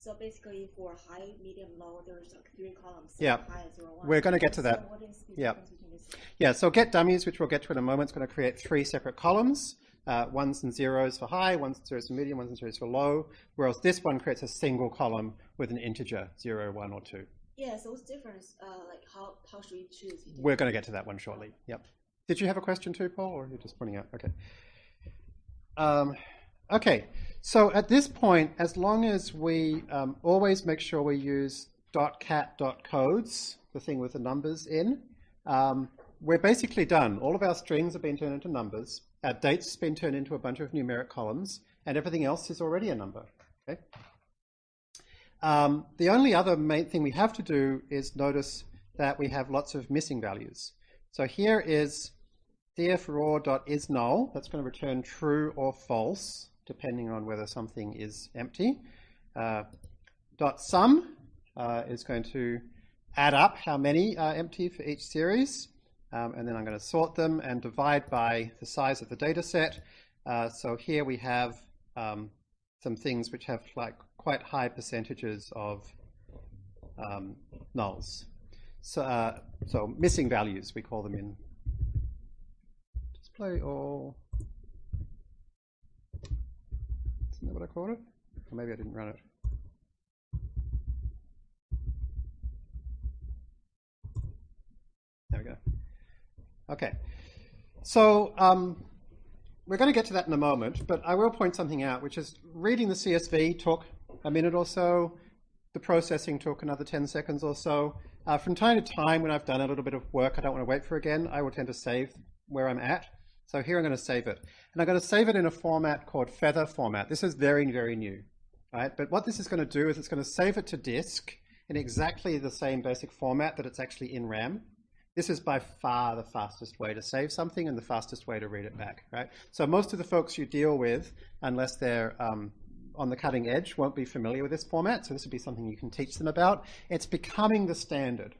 So basically, for high, medium, low, there's like three columns. Yeah, high, zero, one. we're going to get to that. So what is the yeah, difference between these? yeah. So get dummies, which we'll get to in a moment, is going to create three separate columns. Uh, ones and zeros for high, ones and zeros for medium, ones and zeros for low. Whereas this one creates a single column with an integer, zero, one, or two. Yeah, so what's the difference? Uh, like how how should we choose? We're going to get to that one shortly. Yep. Did you have a question too, Paul, or are you just pointing out? Okay. Um, okay. So at this point, as long as we um, always make sure we use .cat.codes, the thing with the numbers in, um, we're basically done. All of our strings have been turned into numbers. Our dates have been turned into a bunch of numeric columns, and everything else is already a number. Okay. Um, the only other main thing we have to do is notice that we have lots of missing values. So here is dfraw.isNull. That's going to return true or false, depending on whether something is empty. Uh, dot sum uh, is going to add up how many are empty for each series. Um, and then I'm going to sort them and divide by the size of the data set. Uh, so here we have um, some things which have like quite high percentages of um, nulls. So, uh, so missing values, we call them in display all. Isn't that what I called it? Or maybe I didn't run it. There we go. Okay. So um, we're going to get to that in a moment, but I will point something out, which is reading the CSV took a minute or so. The processing took another 10 seconds or so. Uh, from time to time, when I've done a little bit of work I don't want to wait for again, I will tend to save where I'm at. So here I'm going to save it. And I'm going to save it in a format called feather format. This is very, very new. Right? But what this is going to do is it's going to save it to disk in exactly the same basic format that it's actually in RAM. This is by far the fastest way to save something and the fastest way to read it back, right? So most of the folks you deal with, unless they're um, on the cutting edge, won't be familiar with this format. So this would be something you can teach them about. It's becoming the standard,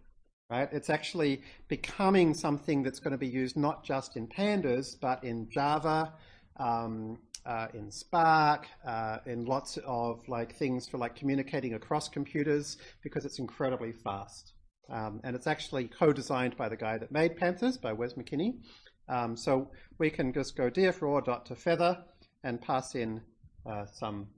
right? It's actually becoming something that's going to be used not just in pandas, but in Java, um, uh, in Spark, uh, in lots of like things for like communicating across computers because it's incredibly fast. Um, and it's actually co-designed by the guy that made pandas, by Wes McKinney. Um, so we can just go dot to feather and pass in uh, some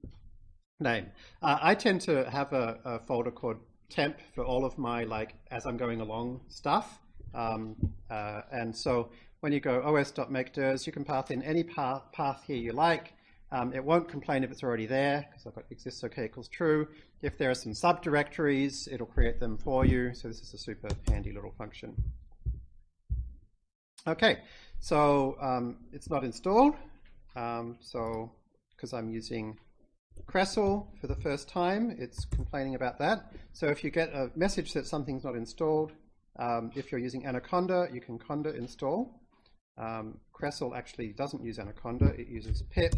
name. Uh, I tend to have a, a, folder called temp for all of my like as I'm going along stuff. Um, uh, and so when you go os.makeDirs, you can pass in any path, path here you like. Um, it won't complain if it's already there because I've got exists OK equals true. If there are some subdirectories, it'll create them for you. So this is a super handy little function. Okay, so um, it's not installed. Um, so because I'm using Crestle for the first time, it's complaining about that. So if you get a message that something's not installed, um, if you're using Anaconda, you can conda install. Um, Crestle actually doesn't use Anaconda, it uses pip.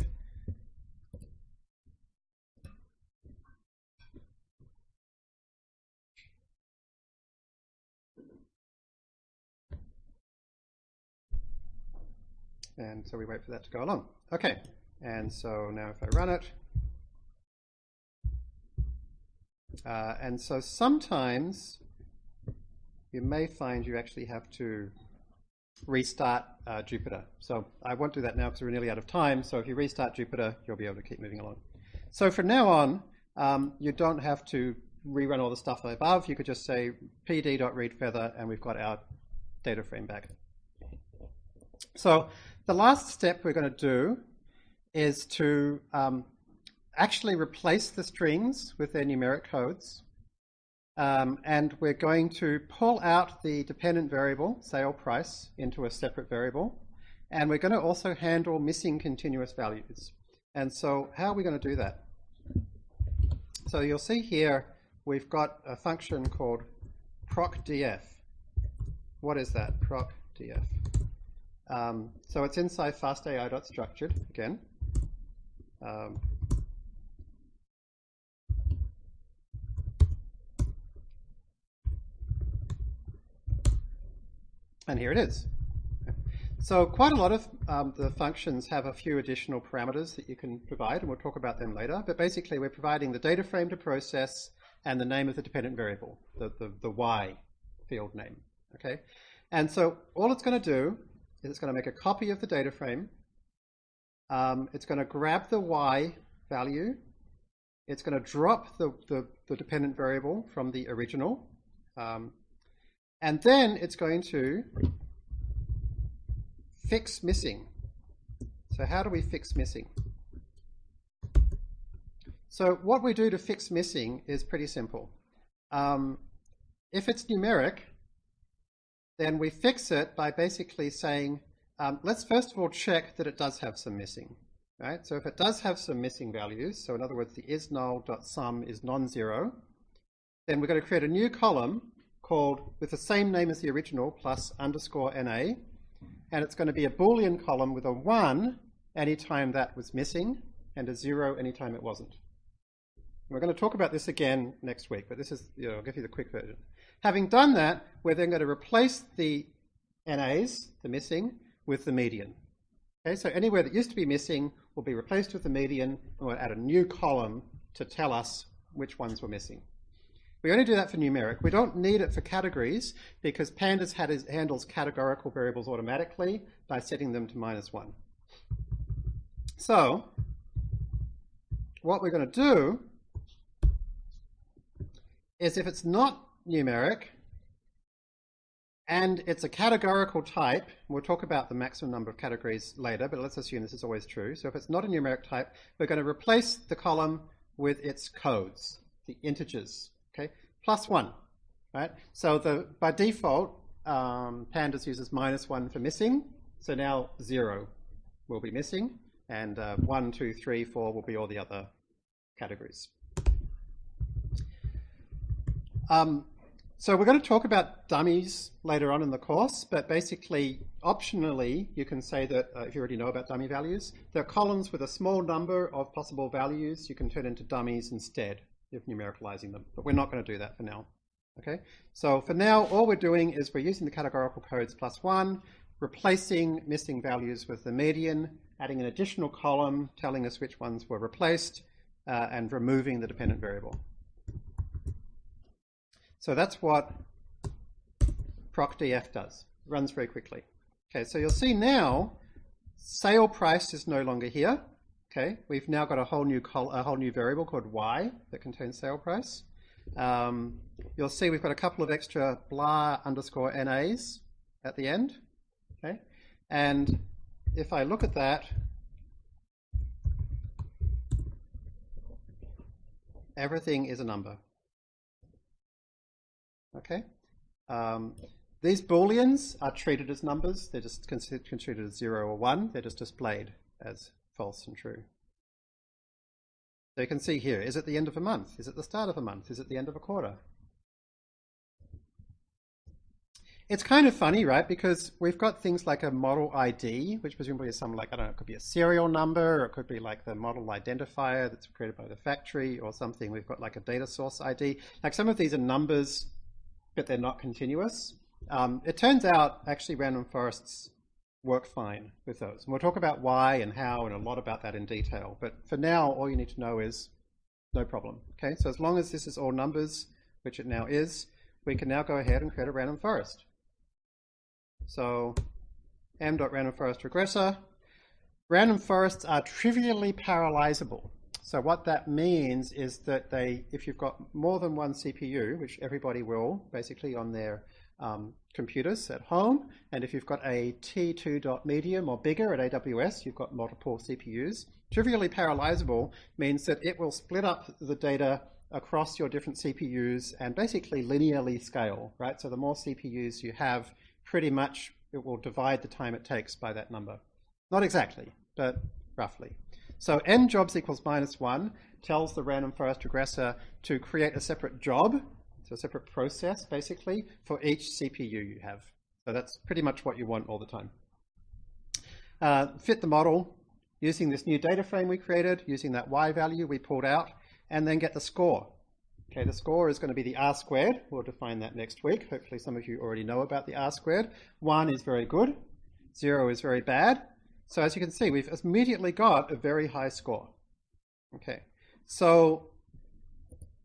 And so we wait for that to go along. Okay, and so now if I run it, uh, and so sometimes you may find you actually have to restart uh, Jupyter. So I won't do that now because we're nearly out of time. So if you restart Jupyter, you'll be able to keep moving along. So from now on, um, you don't have to rerun all the stuff above. You could just say pd.readFeather, and we've got our data frame back. So the last step we're going to do is to um, actually replace the strings with their numeric codes. Um, and we're going to pull out the dependent variable, sale price, into a separate variable. And we're going to also handle missing continuous values. And so how are we going to do that? So you'll see here we've got a function called procdf. What is that, procdf? Um, so it's inside fastai.structured again. Um, and here it is. So quite a lot of um, the functions have a few additional parameters that you can provide, and we'll talk about them later. But basically, we're providing the data frame to process and the name of the dependent variable, the, the, the y field name. Okay, And so all it's going to do is it's going to make a copy of the data frame. Um, it's going to grab the y value. It's going to drop the, the, the dependent variable from the original. Um, and then it's going to fix missing. So how do we fix missing? So what we do to fix missing is pretty simple. Um, if it's numeric, then we fix it by basically saying, um, let's first of all check that it does have some missing. Right? So if it does have some missing values, so in other words, the isNull.sum is non-zero, then we're going to create a new column called, with the same name as the original, plus underscore NA, and it's going to be a Boolean column with a 1 anytime that was missing, and a 0 anytime it wasn't. We're going to talk about this again next week, but this is, you know, I'll give you the quick version. Having done that, we're then going to replace the NAs, the missing, with the median. Okay, so anywhere that used to be missing will be replaced with the median, and we'll add a new column to tell us which ones were missing. We only do that for numeric. We don't need it for categories because pandas had, handles categorical variables automatically by setting them to minus one. So, what we're going to do is if it's not numeric and it's a categorical type, we'll talk about the maximum number of categories later, but let's assume this is always true. So if it's not a numeric type, we're going to replace the column with its codes, the integers, okay? Plus one, right? So the by default, um, pandas uses minus one for missing, so now zero will be missing, and uh, one, two, three, four will be all the other categories. Um, so we're going to talk about dummies later on in the course, but basically, optionally, you can say that, uh, if you already know about dummy values, are columns with a small number of possible values you can turn into dummies instead of numericalizing them, but we're not going to do that for now. Okay, so for now, all we're doing is we're using the categorical codes plus one, replacing missing values with the median, adding an additional column telling us which ones were replaced, uh, and removing the dependent variable. So that's what procdf does. It runs very quickly. Okay, so you'll see now sale price is no longer here. Okay, we've now got a whole new a whole new variable called y that contains sale price. Um, you'll see we've got a couple of extra blah underscore nas at the end. Okay, and if I look at that, everything is a number. Okay. Um, these booleans are treated as numbers. They're just considered treated as zero or one. They're just displayed as false and true. So you can see here, is it the end of a month? Is it the start of a month? Is it the end of a quarter? It's kind of funny, right? Because we've got things like a model ID, which presumably is some like, I don't know, it could be a serial number, or it could be like the model identifier that's created by the factory or something. We've got like a data source ID. Like some of these are numbers but they're not continuous. Um, it turns out actually random forests work fine with those. And we'll talk about why and how and a lot about that in detail. But for now, all you need to know is no problem. Okay, so as long as this is all numbers, which it now is, we can now go ahead and create a random forest. So m.randomForest regressor. Random forests are trivially parallelizable. So what that means is that they, if you've got more than one CPU, which everybody will, basically on their um, computers at home, and if you've got a T2.medium or bigger at AWS, you've got multiple CPUs. Trivially parallelizable means that it will split up the data across your different CPUs and basically linearly scale, right? So the more CPUs you have, pretty much it will divide the time it takes by that number. Not exactly, but roughly. So n jobs equals minus one tells the random forest regressor to create a separate job, so a separate process basically, for each CPU you have. So that's pretty much what you want all the time. Uh, fit the model using this new data frame we created, using that y value we pulled out, and then get the score. Okay, the score is going to be the R squared. We'll define that next week. Hopefully some of you already know about the R squared. One is very good. Zero is very bad. So as you can see, we've immediately got a very high score. Okay, so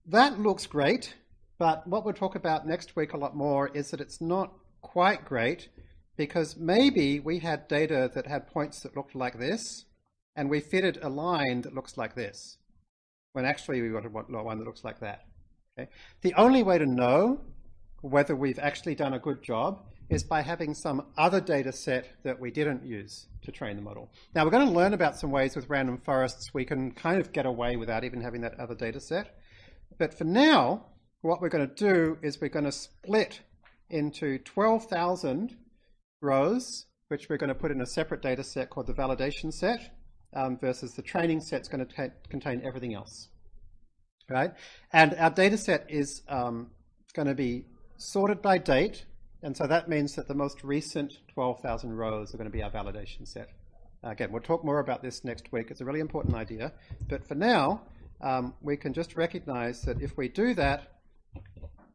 that looks great, but what we'll talk about next week a lot more is that it's not quite great because maybe we had data that had points that looked like this, and we fitted a line that looks like this, when actually we wanted one that looks like that. Okay? The only way to know whether we've actually done a good job is by having some other data set that we didn't use to train the model. Now we're going to learn about some ways with random forests we can kind of get away without even having that other data set. But for now, what we're going to do is we're going to split into 12,000 rows, which we're going to put in a separate data set called the validation set, um, versus the training set is going to contain everything else. Right? And our data set is um, going to be sorted by date, and so that means that the most recent 12,000 rows are going to be our validation set. Again, we'll talk more about this next week. It's a really important idea. But for now, um, we can just recognize that if we do that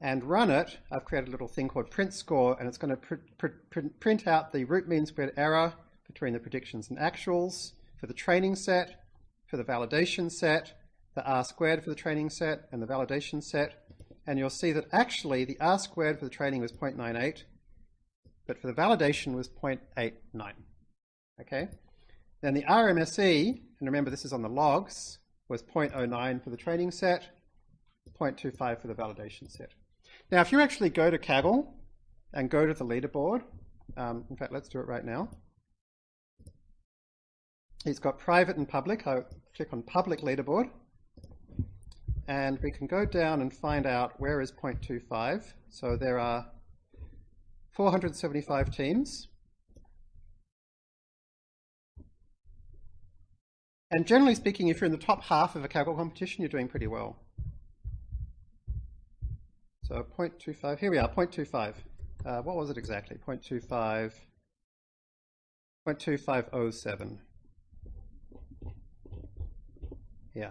and run it, I've created a little thing called print score, and it's going to pr pr print out the root mean squared error between the predictions and actuals for the training set, for the validation set, the R squared for the training set, and the validation set. And you'll see that actually the R squared for the training was 0.98, but for the validation was 0.89. Okay? Then the RMSE, and remember this is on the logs, was 0.09 for the training set, 0.25 for the validation set. Now, if you actually go to Kaggle and go to the leaderboard, um, in fact, let's do it right now. It's got private and public. I click on public leaderboard. And we can go down and find out where is 0.25. So there are 475 teams. And generally speaking, if you're in the top half of a Kaggle competition, you're doing pretty well. So 0.25, here we are, 0.25. Uh, what was it exactly? 0.25, 0.2507. Yeah,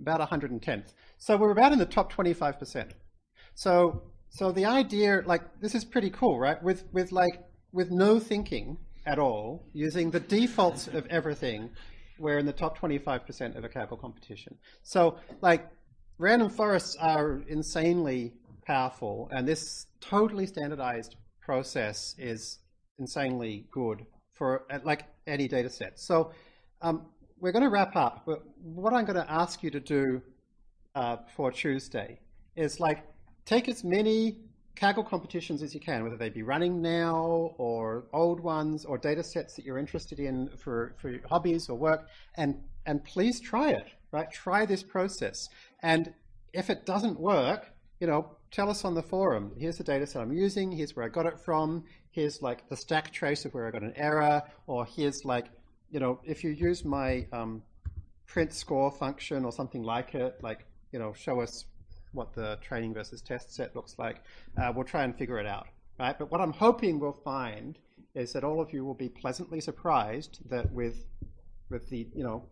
about 110th. So we're about in the top 25%. So, so the idea, like, this is pretty cool, right? With, with like, with no thinking at all, using the defaults of everything, we're in the top 25% of a Kaggle competition. So, like, random forests are insanely powerful, and this totally standardized process is insanely good for uh, like any data set. So um, we're going to wrap up, but what I'm going to ask you to do uh, for Tuesday is like take as many Kaggle competitions as you can, whether they be running now or old ones or data sets that you're interested in for, for hobbies or work, and, and please try it, right? Try this process. And if it doesn't work, you know, tell us on the forum. Here's the data set I'm using. Here's where I got it from. Here's like the stack trace of where I got an error. Or here's like, you know, if you use my um, print score function or something like it, like, you know, show us what the training versus test set looks like. Uh, we'll try and figure it out, right? But what I'm hoping we'll find is that all of you will be pleasantly surprised that with with the you know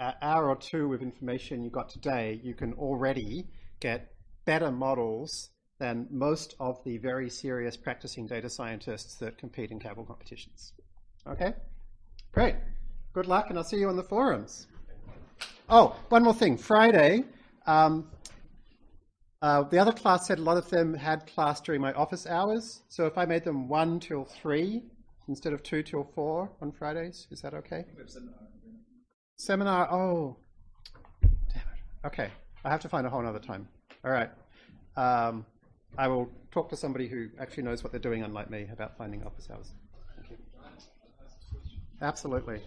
hour or two of information you got today, you can already get better models than most of the very serious practicing data scientists that compete in Kaggle competitions. Okay? Great. Good luck, and I'll see you on the forums. Oh, one more thing. Friday, um, uh, the other class said a lot of them had class during my office hours. So if I made them 1 till 3 instead of 2 till 4 on Fridays, is that okay? Seminar, oh, damn it. Okay, I have to find a whole other time. All right. Um, I will talk to somebody who actually knows what they're doing, unlike me, about finding office hours. Absolutely.